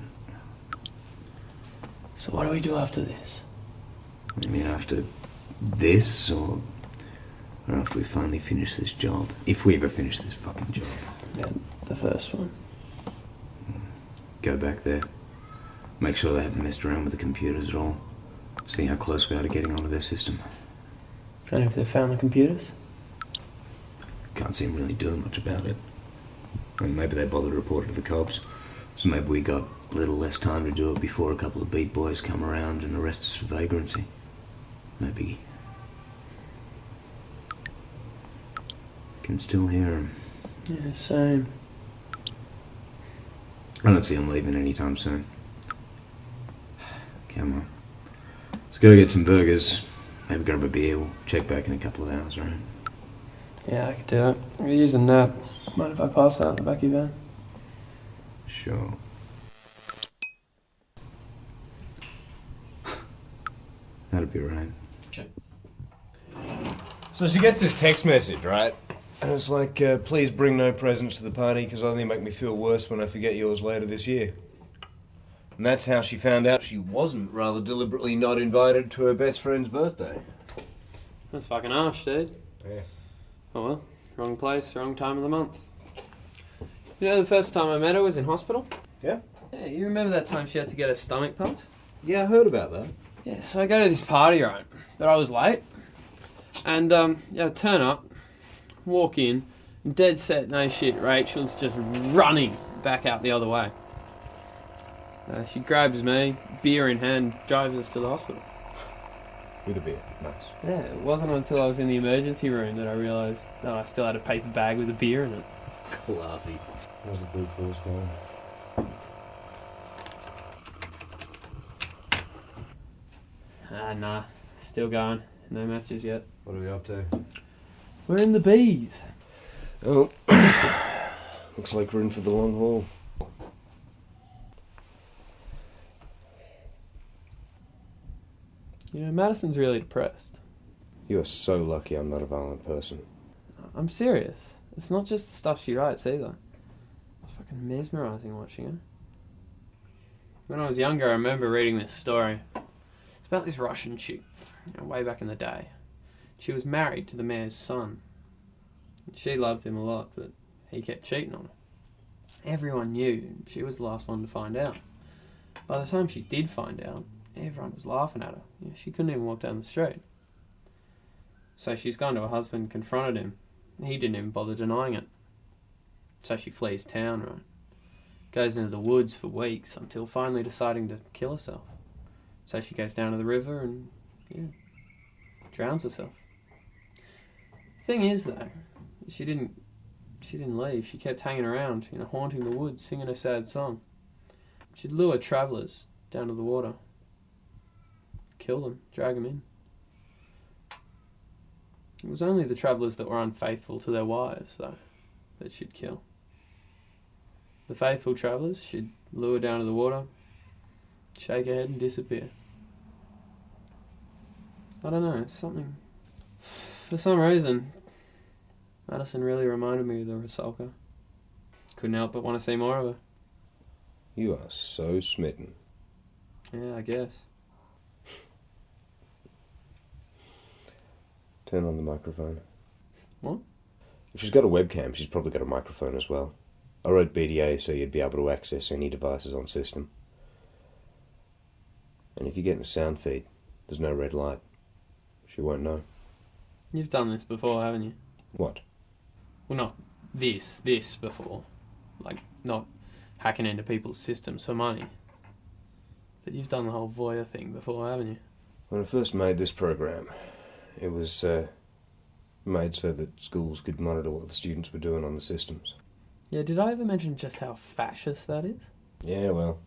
So what do we do after this? I mean, after this, or after we finally finish this job, if we ever finish this fucking job, Yeah, the first one. go back there, make sure they haven't messed around with the computers at all, see how close we are to getting onto their system. And if they found the computers? Can't see them really doing much about it. And maybe they bothered to report it to the cops. So maybe we got a little less time to do it before a couple of beat boys come around and arrest us for vagrancy. Maybe. Can still hear him. Yeah, same. I don't see him leaving anytime soon. Come on. Let's go get some burgers. Maybe grab a beer. We'll check back in a couple of hours, right? Yeah, I could do it. I could use a nap. Mind if I pass out in the back of your van? Sure. That'd be right. So she gets this text message, right? And it's like, uh, please bring no presents to the party because I only make me feel worse when I forget yours later this year. And that's how she found out she wasn't rather deliberately not invited to her best friend's birthday. That's fucking harsh, dude. Yeah. Oh well, wrong place, wrong time of the month. You know, the first time I met her was in hospital. Yeah? Yeah, you remember that time she had to get her stomach pumped? Yeah, I heard about that. Yeah, so I go to this party, right? But I was late. And, um, yeah, I turn up, walk in, dead set, no shit. Rachel's just running back out the other way. Uh, she grabs me, beer in hand, drives us to the hospital. With a beer. Nice. Yeah, it wasn't until I was in the emergency room that I realised that I still had a paper bag with a beer in it. Classy. How's a blue force going? Ah, nah, still going. No matches yet. What are we up to? We're in the bees. Oh, looks like we're in for the long haul. You know, Madison's really depressed. You are so lucky I'm not a violent person. I'm serious. It's not just the stuff she writes either. It's fucking mesmerising watching her. When I was younger, I remember reading this story. It's about this Russian chick, you know, way back in the day. She was married to the mayor's son. She loved him a lot, but he kept cheating on her. Everyone knew, she was the last one to find out. By the time she did find out, everyone was laughing at her. You know, she couldn't even walk down the street. So she's gone to her husband, confronted him, he didn't even bother denying it. So she flees town, right? Goes into the woods for weeks until finally deciding to kill herself. So she goes down to the river and, yeah, drowns herself. Thing is, though, she didn't. She didn't leave. She kept hanging around, you know, haunting the woods, singing a sad song. She'd lure travellers down to the water, kill them, drag them in. It was only the travellers that were unfaithful to their wives, though, that she'd kill. The faithful travellers she'd lure down to the water, shake her head, and disappear. I don't know, something. For some reason, Madison really reminded me of the Rusalka. Couldn't help but want to see more of her. You are so smitten. Yeah, I guess. Turn on the microphone. What? If she's got a webcam, she's probably got a microphone as well. I wrote BDA so you'd be able to access any devices on system. And if you get in a sound feed, there's no red light. She won't know. You've done this before, haven't you? What? Well, not this, this before. Like, not hacking into people's systems for money. But you've done the whole voyeur thing before, haven't you? When I first made this program, it was uh, made so that schools could monitor what the students were doing on the systems. Yeah, did I ever mention just how fascist that is? Yeah, well,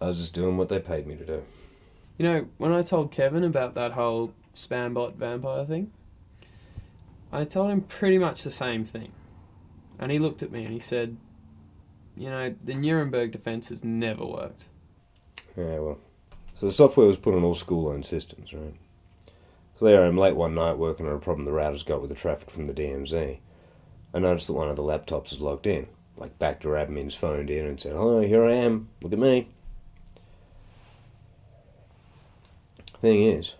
I was just doing what they paid me to do. You know, when I told Kevin about that whole spambot vampire thing, I told him pretty much the same thing. And he looked at me and he said, You know, the Nuremberg defense has never worked. Yeah, well. So the software was put on all school-owned systems, right? So there I am late one night working on a problem the routers got with the traffic from the DMZ. I noticed that one of the laptops was logged in. Like backdoor admins phoned in and said, "Hello, here I am. Look at me." Thing is,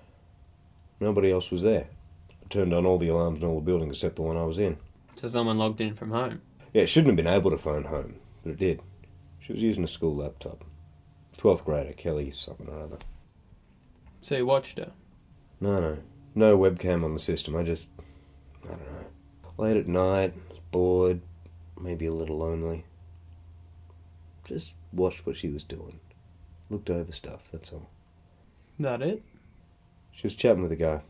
nobody else was there. I turned on all the alarms in all the buildings except the one I was in. So someone logged in from home. Yeah, it shouldn't have been able to phone home, but it did. She was using a school laptop. Twelfth grader, Kelly something or other. So you watched her. No, no. No webcam on the system. I just. I don't know. Late at night, was bored, maybe a little lonely. Just watched what she was doing. Looked over stuff, that's all. That it? She was chatting with a guy.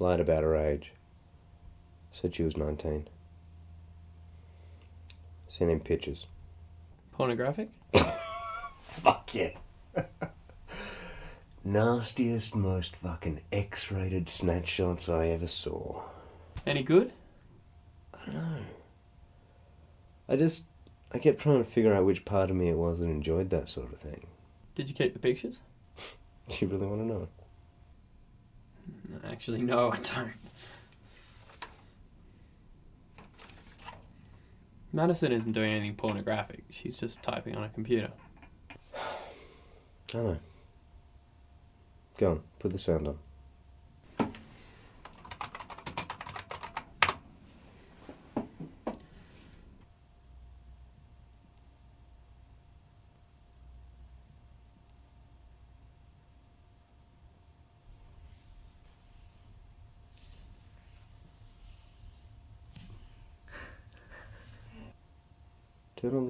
Lied about her age. Said she was 19. Sent him pictures. Pornographic? Fuck yeah. Nastiest, most fucking X rated snatch shots I ever saw. Any good? I don't know. I just. I kept trying to figure out which part of me it was that enjoyed that sort of thing. Did you keep the pictures? Do you really want to know? Actually, no, I don't. Madison isn't doing anything pornographic. She's just typing on a computer. I know. Go on, put the sound on.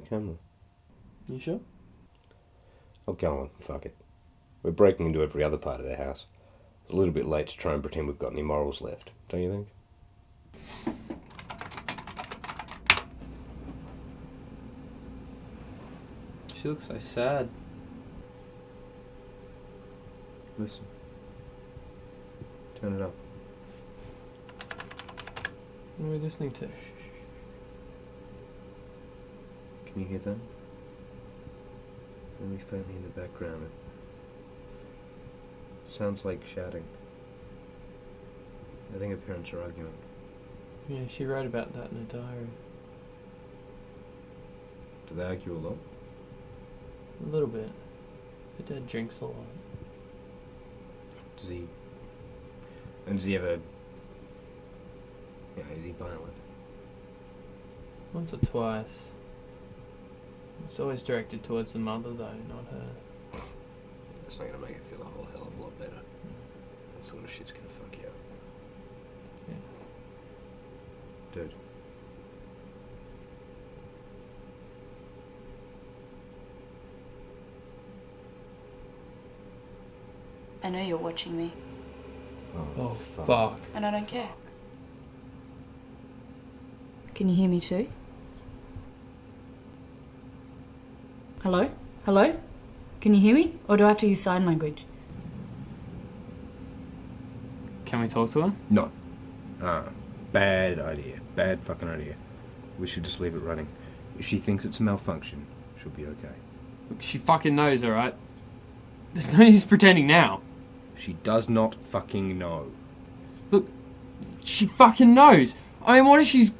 Camera. You sure? Oh, go on, fuck it. We're breaking into every other part of their house. It's a little bit late to try and pretend we've got any morals left, don't you think? She looks so sad. Listen. Turn it up. What are we listening to? Can you hear that? Really faintly in the background. It sounds like shouting. I think her parents are arguing. Yeah, she wrote about that in her diary. Do they argue a lot? A little bit. Her dad drinks a lot. Does he? And does he ever? Yeah, is he violent? Once or twice. It's always directed towards the mother, though, not her. It's not gonna make it feel a whole hell of a lot better. That sort of shit's gonna fuck you up. Yeah. Dude. I know you're watching me, Oh, oh fuck. and I don't care. Can you hear me too? Hello? Hello? Can you hear me? Or do I have to use sign language? Can we talk to her? No. Ah, bad idea. Bad fucking idea. We should just leave it running. If she thinks it's a malfunction, she'll be okay. Look, she fucking knows, alright? There's no use pretending now. She does not fucking know. Look, she fucking knows. I mean, what if she's.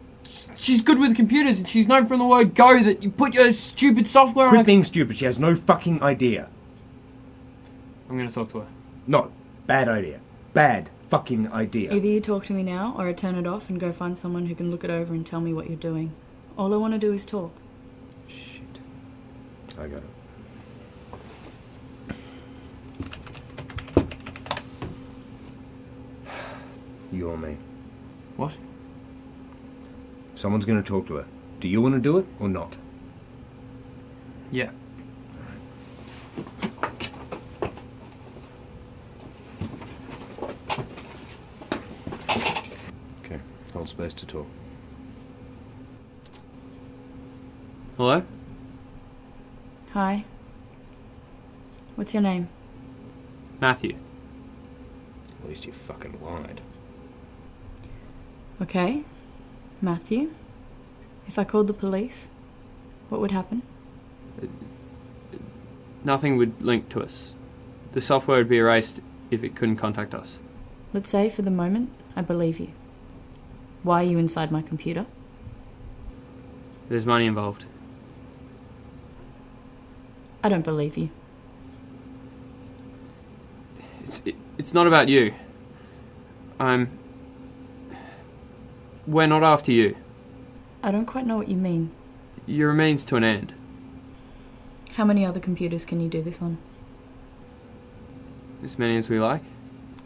She's good with computers and she's known from the word go that you put your stupid software on Quit a. being stupid. She has no fucking idea. I'm gonna talk to her. No. Bad idea. Bad fucking idea. Either you talk to me now, or I turn it off and go find someone who can look it over and tell me what you're doing. All I want to do is talk. Shit. I got it. You or me. What? Someone's gonna talk to her. Do you want to do it or not? Yeah. Okay. Hold space to talk. Hello? Hi. What's your name? Matthew. At least you fucking lied. Okay. Matthew. If I called the police, what would happen? Nothing would link to us. The software would be erased if it couldn't contact us. Let's say, for the moment, I believe you. Why are you inside my computer? There's money involved. I don't believe you. It's it, it's not about you. I'm. We're not after you. I don't quite know what you mean. You're a means to an end. How many other computers can you do this on? As many as we like.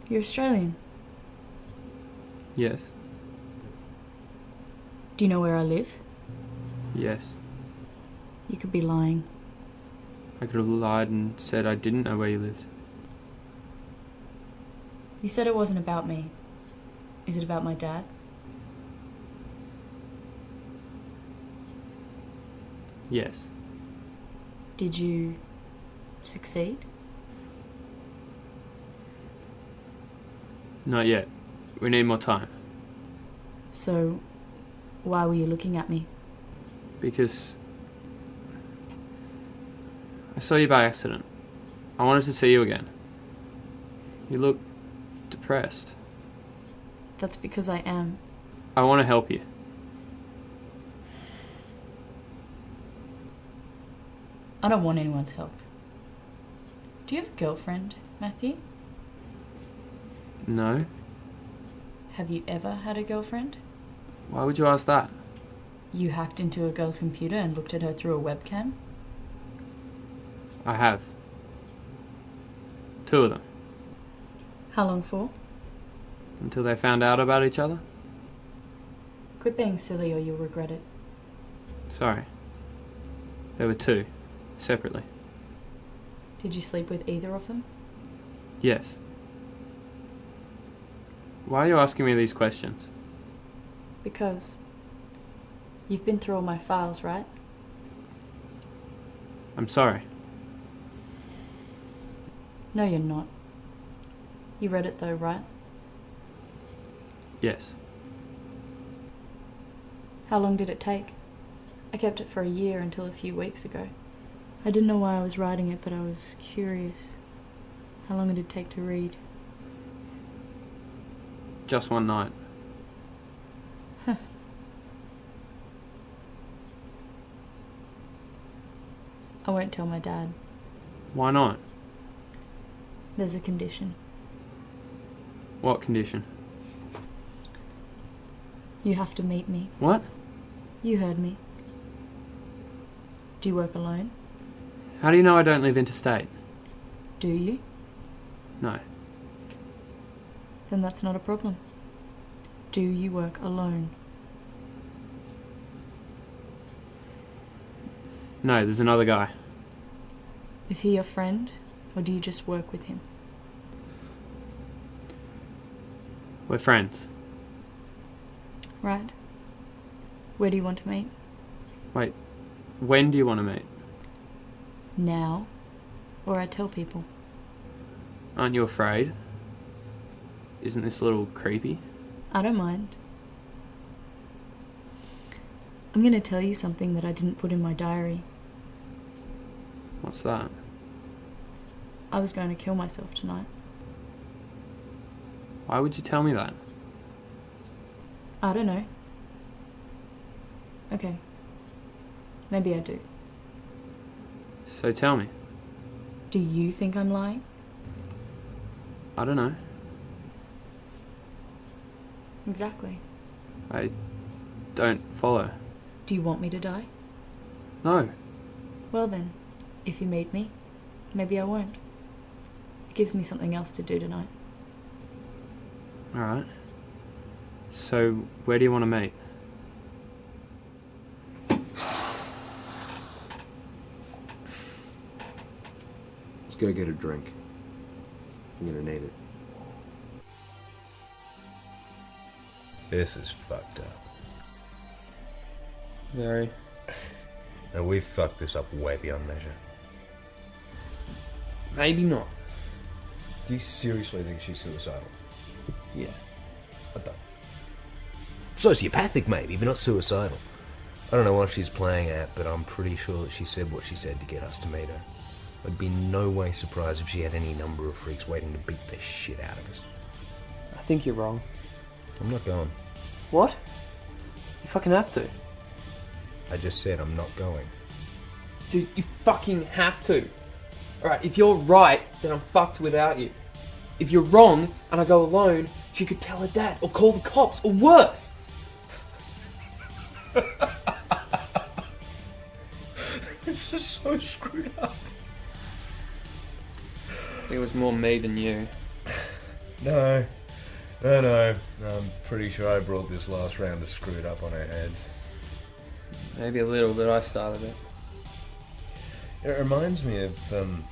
You're Australian. Yes. Do you know where I live? Yes. You could be lying. I could have lied and said I didn't know where you lived. You said it wasn't about me. Is it about my dad? Yes. Did you succeed? Not yet. We need more time. So, why were you looking at me? Because. I saw you by accident. I wanted to see you again. You look depressed. That's because I am. I want to help you. I don't want anyone's help. Do you have a girlfriend, Matthew? No? Have you ever had a girlfriend? Why would you ask that? You hacked into a girl's computer and looked at her through a webcam? I have. Two of them. How long for? Until they found out about each other? Quit being silly or you'll regret it. Sorry. There were two. Separately. Did you sleep with either of them? Yes. Why are you asking me these questions? Because you've been through all my files, right? I'm sorry. No, you're not. You read it though, right? Yes. How long did it take? I kept it for a year until a few weeks ago. I didn't know why I was writing it, but I was curious. How long did it take to read? Just one night. I won't tell my dad. Why not? There's a condition. What condition? You have to meet me. What? You heard me. Do you work alone? How do you know I don't live interstate? Do you? No. Then that's not a problem. Do you work alone? No, there's another guy. Is he your friend, or do you just work with him? We're friends. Right. Where do you want to meet? Wait, when do you want to meet? Now? Or I tell people. Aren't you afraid? Isn't this a little creepy? I don't mind. I'm going to tell you something that I didn't put in my diary. What's that? I was going to kill myself tonight. Why would you tell me that? I don't know. Okay. Maybe I do. So tell me. Do you think I'm lying? I don't know. Exactly. I don't follow. Do you want me to die? No. Well then, if you meet me, maybe I won't. It gives me something else to do tonight. Alright. So, where do you want to meet? Let's go get a drink. I'm gonna need it. This is fucked up. Very. And we've fucked this up way beyond measure. Maybe not. Do you seriously think she's suicidal? Yeah. What the? Sociopathic, maybe, but not suicidal. I don't know what she's playing at, but I'm pretty sure that she said what she said to get us to meet her. I'd be no way surprised if she had any number of freaks waiting to beat the shit out of us. I think you're wrong. I'm not going. What? You fucking have to. I just said I'm not going. Dude, you fucking have to. Alright, if you're right, then I'm fucked without you. If you're wrong and I go alone, she could tell her dad or call the cops or worse. This is so screwed up. Think it was more me than you. No, no, no. I'm pretty sure I brought this last round to screw it up on our heads. Maybe a little, but I started it. It reminds me of um.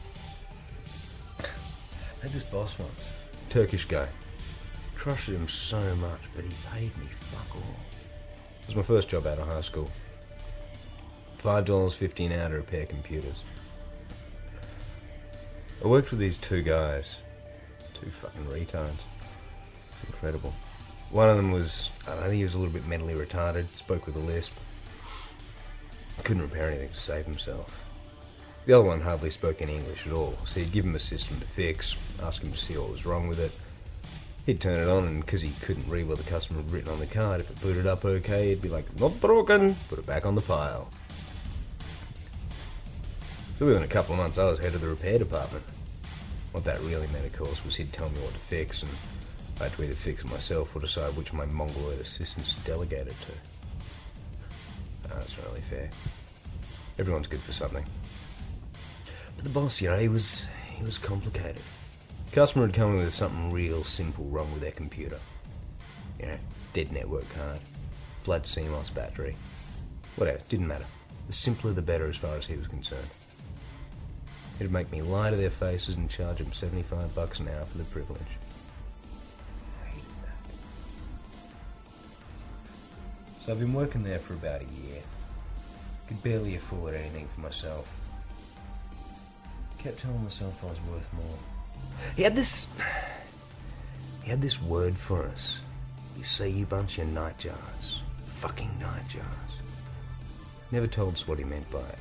I had this boss once, Turkish guy. Trusted him so much, but he paid me fuck all. It was my first job out of high school. Five dollars fifty an hour to repair computers. I worked with these two guys, two fucking retards. Incredible. One of them was, I think he was a little bit mentally retarded, spoke with a lisp. Couldn't repair anything to save himself. The other one hardly spoke any English at all, so he'd give him a system to fix, ask him to see what was wrong with it. He'd turn it on, and because he couldn't read what the customer had written on the card, if it booted up okay, he'd be like, not broken, put it back on the pile. So within a couple of months, I was head of the repair department. What that really meant, of course, was he'd tell me what to fix, and I had to either fix it myself or decide which of my mongoloid assistants to delegate it to. Ah, that's not really fair. Everyone's good for something. But the boss, you know, he was he was complicated. Customer had come in with something real simple wrong with their computer. You know, dead network card, flat CMOS battery, whatever, didn't matter. The simpler the better as far as he was concerned. It'd make me lie to their faces and charge them 75 bucks an hour for the privilege. I hated that. So I've been working there for about a year. Could barely afford anything for myself. Kept telling myself I was worth more. He had this. He had this word for us. You see, you bunch of nightjars. Fucking nightjars. Never told us what he meant by it.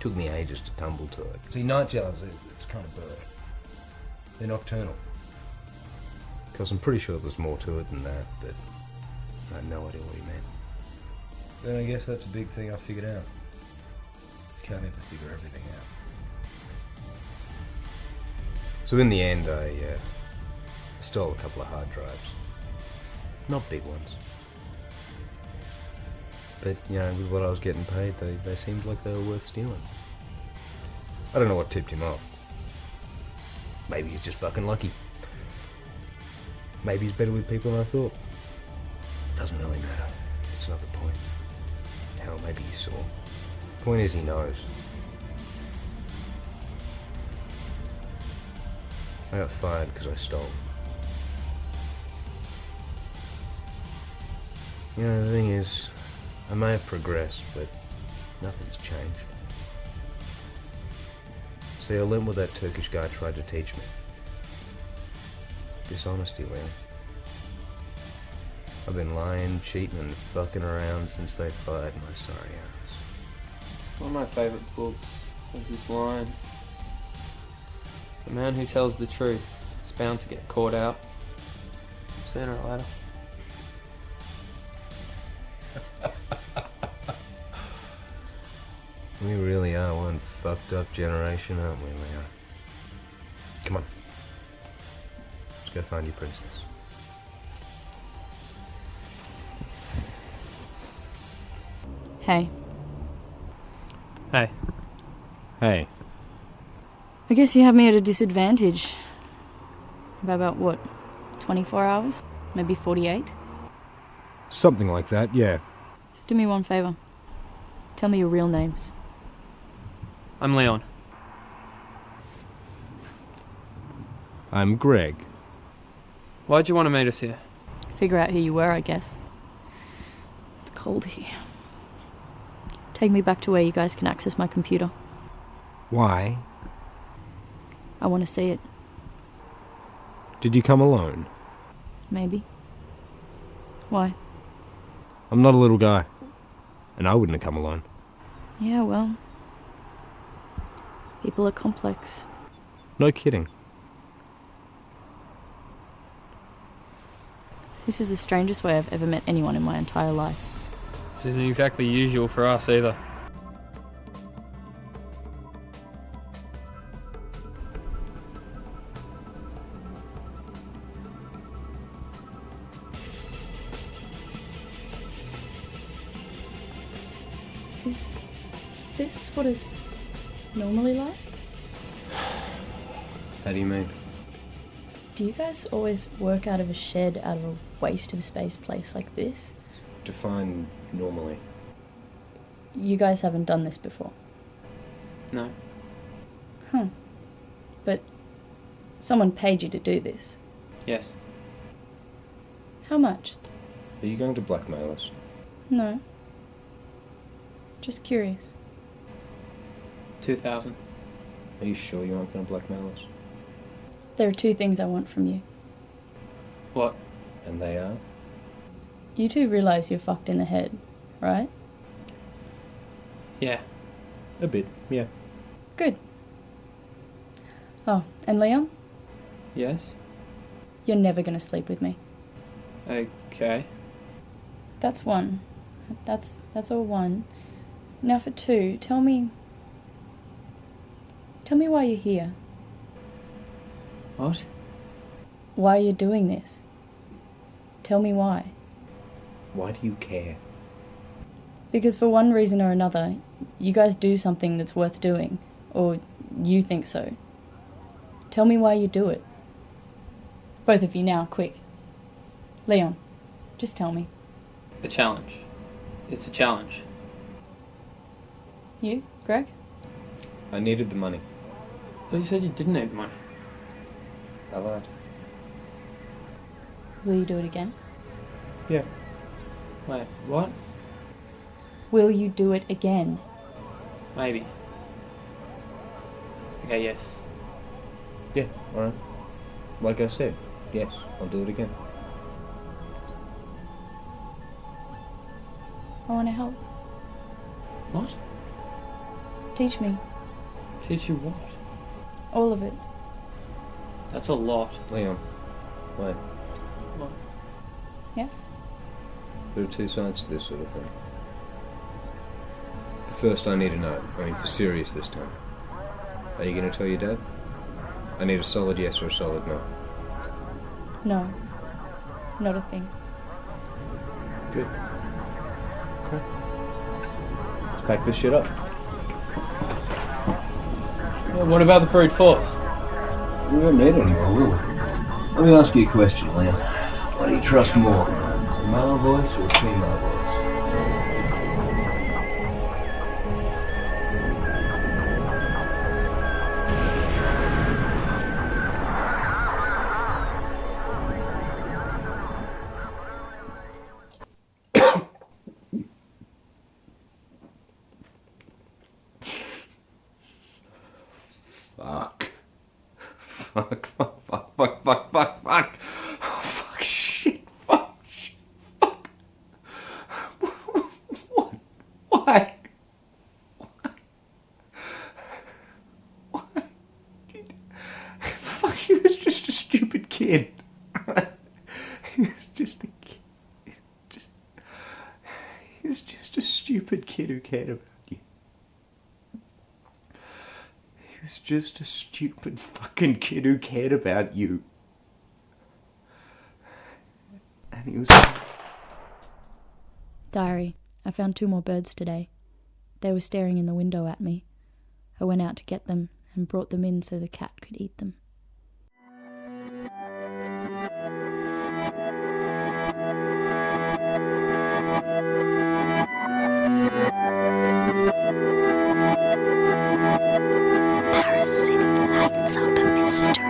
Took me ages to tumble to it. See, nightjars, it's kind of bird. They're nocturnal. Because I'm pretty sure there's more to it than that, but I had no idea what he meant. Then I guess that's a big thing I figured out. Can't ever figure everything out. So in the end, I uh, stole a couple of hard drives. Not big ones. But, you know, with what I was getting paid, they, they seemed like they were worth stealing. I don't know what tipped him off. Maybe he's just fucking lucky. Maybe he's better with people than I thought. Doesn't really matter. It's not the point. Hell, maybe he saw. Point is, he knows. I got fired because I stole. You know, the thing is, I may have progressed, but nothing's changed. See, I learned what that Turkish guy tried to teach me. Dishonesty, Liam. I've been lying, cheating, and fucking around since they fired my sorry ass. One of my favourite books was this line The man who tells the truth is bound to get caught out sooner or later. We really are one fucked up generation, aren't we, Leon? Come on. Let's go find your princess. Hey, Hey, Hey, I guess you have me at a disadvantage. By about what? 24 hours? Maybe 48? something like that, yeah. So do me one favour. Tell me your real names. I'm Leon. I'm Greg. Why'd you want to meet us here? Figure out who you were, I guess. It's cold here. Take me back to where you guys can access my computer. Why? I want to see it. Did you come alone? Maybe. Why? I'm not a little guy. And I wouldn't have come alone. Yeah, well. People are complex. No kidding. This is the strangest way I've ever met anyone in my entire life. This isn't exactly usual for us either. Do guys always work out of a shed out of a waste of space place like this? Define normally. You guys haven't done this before. No. Huh. But someone paid you to do this. Yes. How much? Are you going to blackmail us? No. Just curious. 2000. Are you sure you aren't going to blackmail us? There are two things I want from you. What? And they are? You two realize you're fucked in the head, right? Yeah. A bit, yeah. Good. Oh, and Leon, Yes? you're never gonna sleep with me. Okay. That's one. That's that's all one. Now for two, tell me Tell me why you're here. What? Why are you're doing this. Tell me why. Why do you care? Because for one reason or another, you guys do something that's worth doing, or you think so. Tell me why you do it. Both of you now, quick. Leon, just tell me. A challenge. It's a challenge. You, Greg? I needed the money. So you said you didn't need the money. I lied. Will you do it again? Yeah. Wait, what? Will you do it again? Maybe. Okay, yes. Yeah, alright. Like I said, yes, I'll do it again. I want to help. What? Teach me. Teach you what? All of it. That's a lot. Liam, wait. What? Yes? There are two sides to this sort of thing. But first, I need to know. I mean, for serious this time. Are you going to tell your dad? I need a solid yes or a solid no. No. Not a thing. Good. Okay. Let's pack this shit up. Yeah, what about the brute force? We need it anymore, will we? Let me ask you a question, Leon. What do you trust more, a male voice or a female voice? Was just a stupid kid who cared about you. He was just a stupid fucking kid who cared about you. And he was. Diary. I found two more birds today. They were staring in the window at me. I went out to get them and brought them in so the cat could eat them. Up a mystery.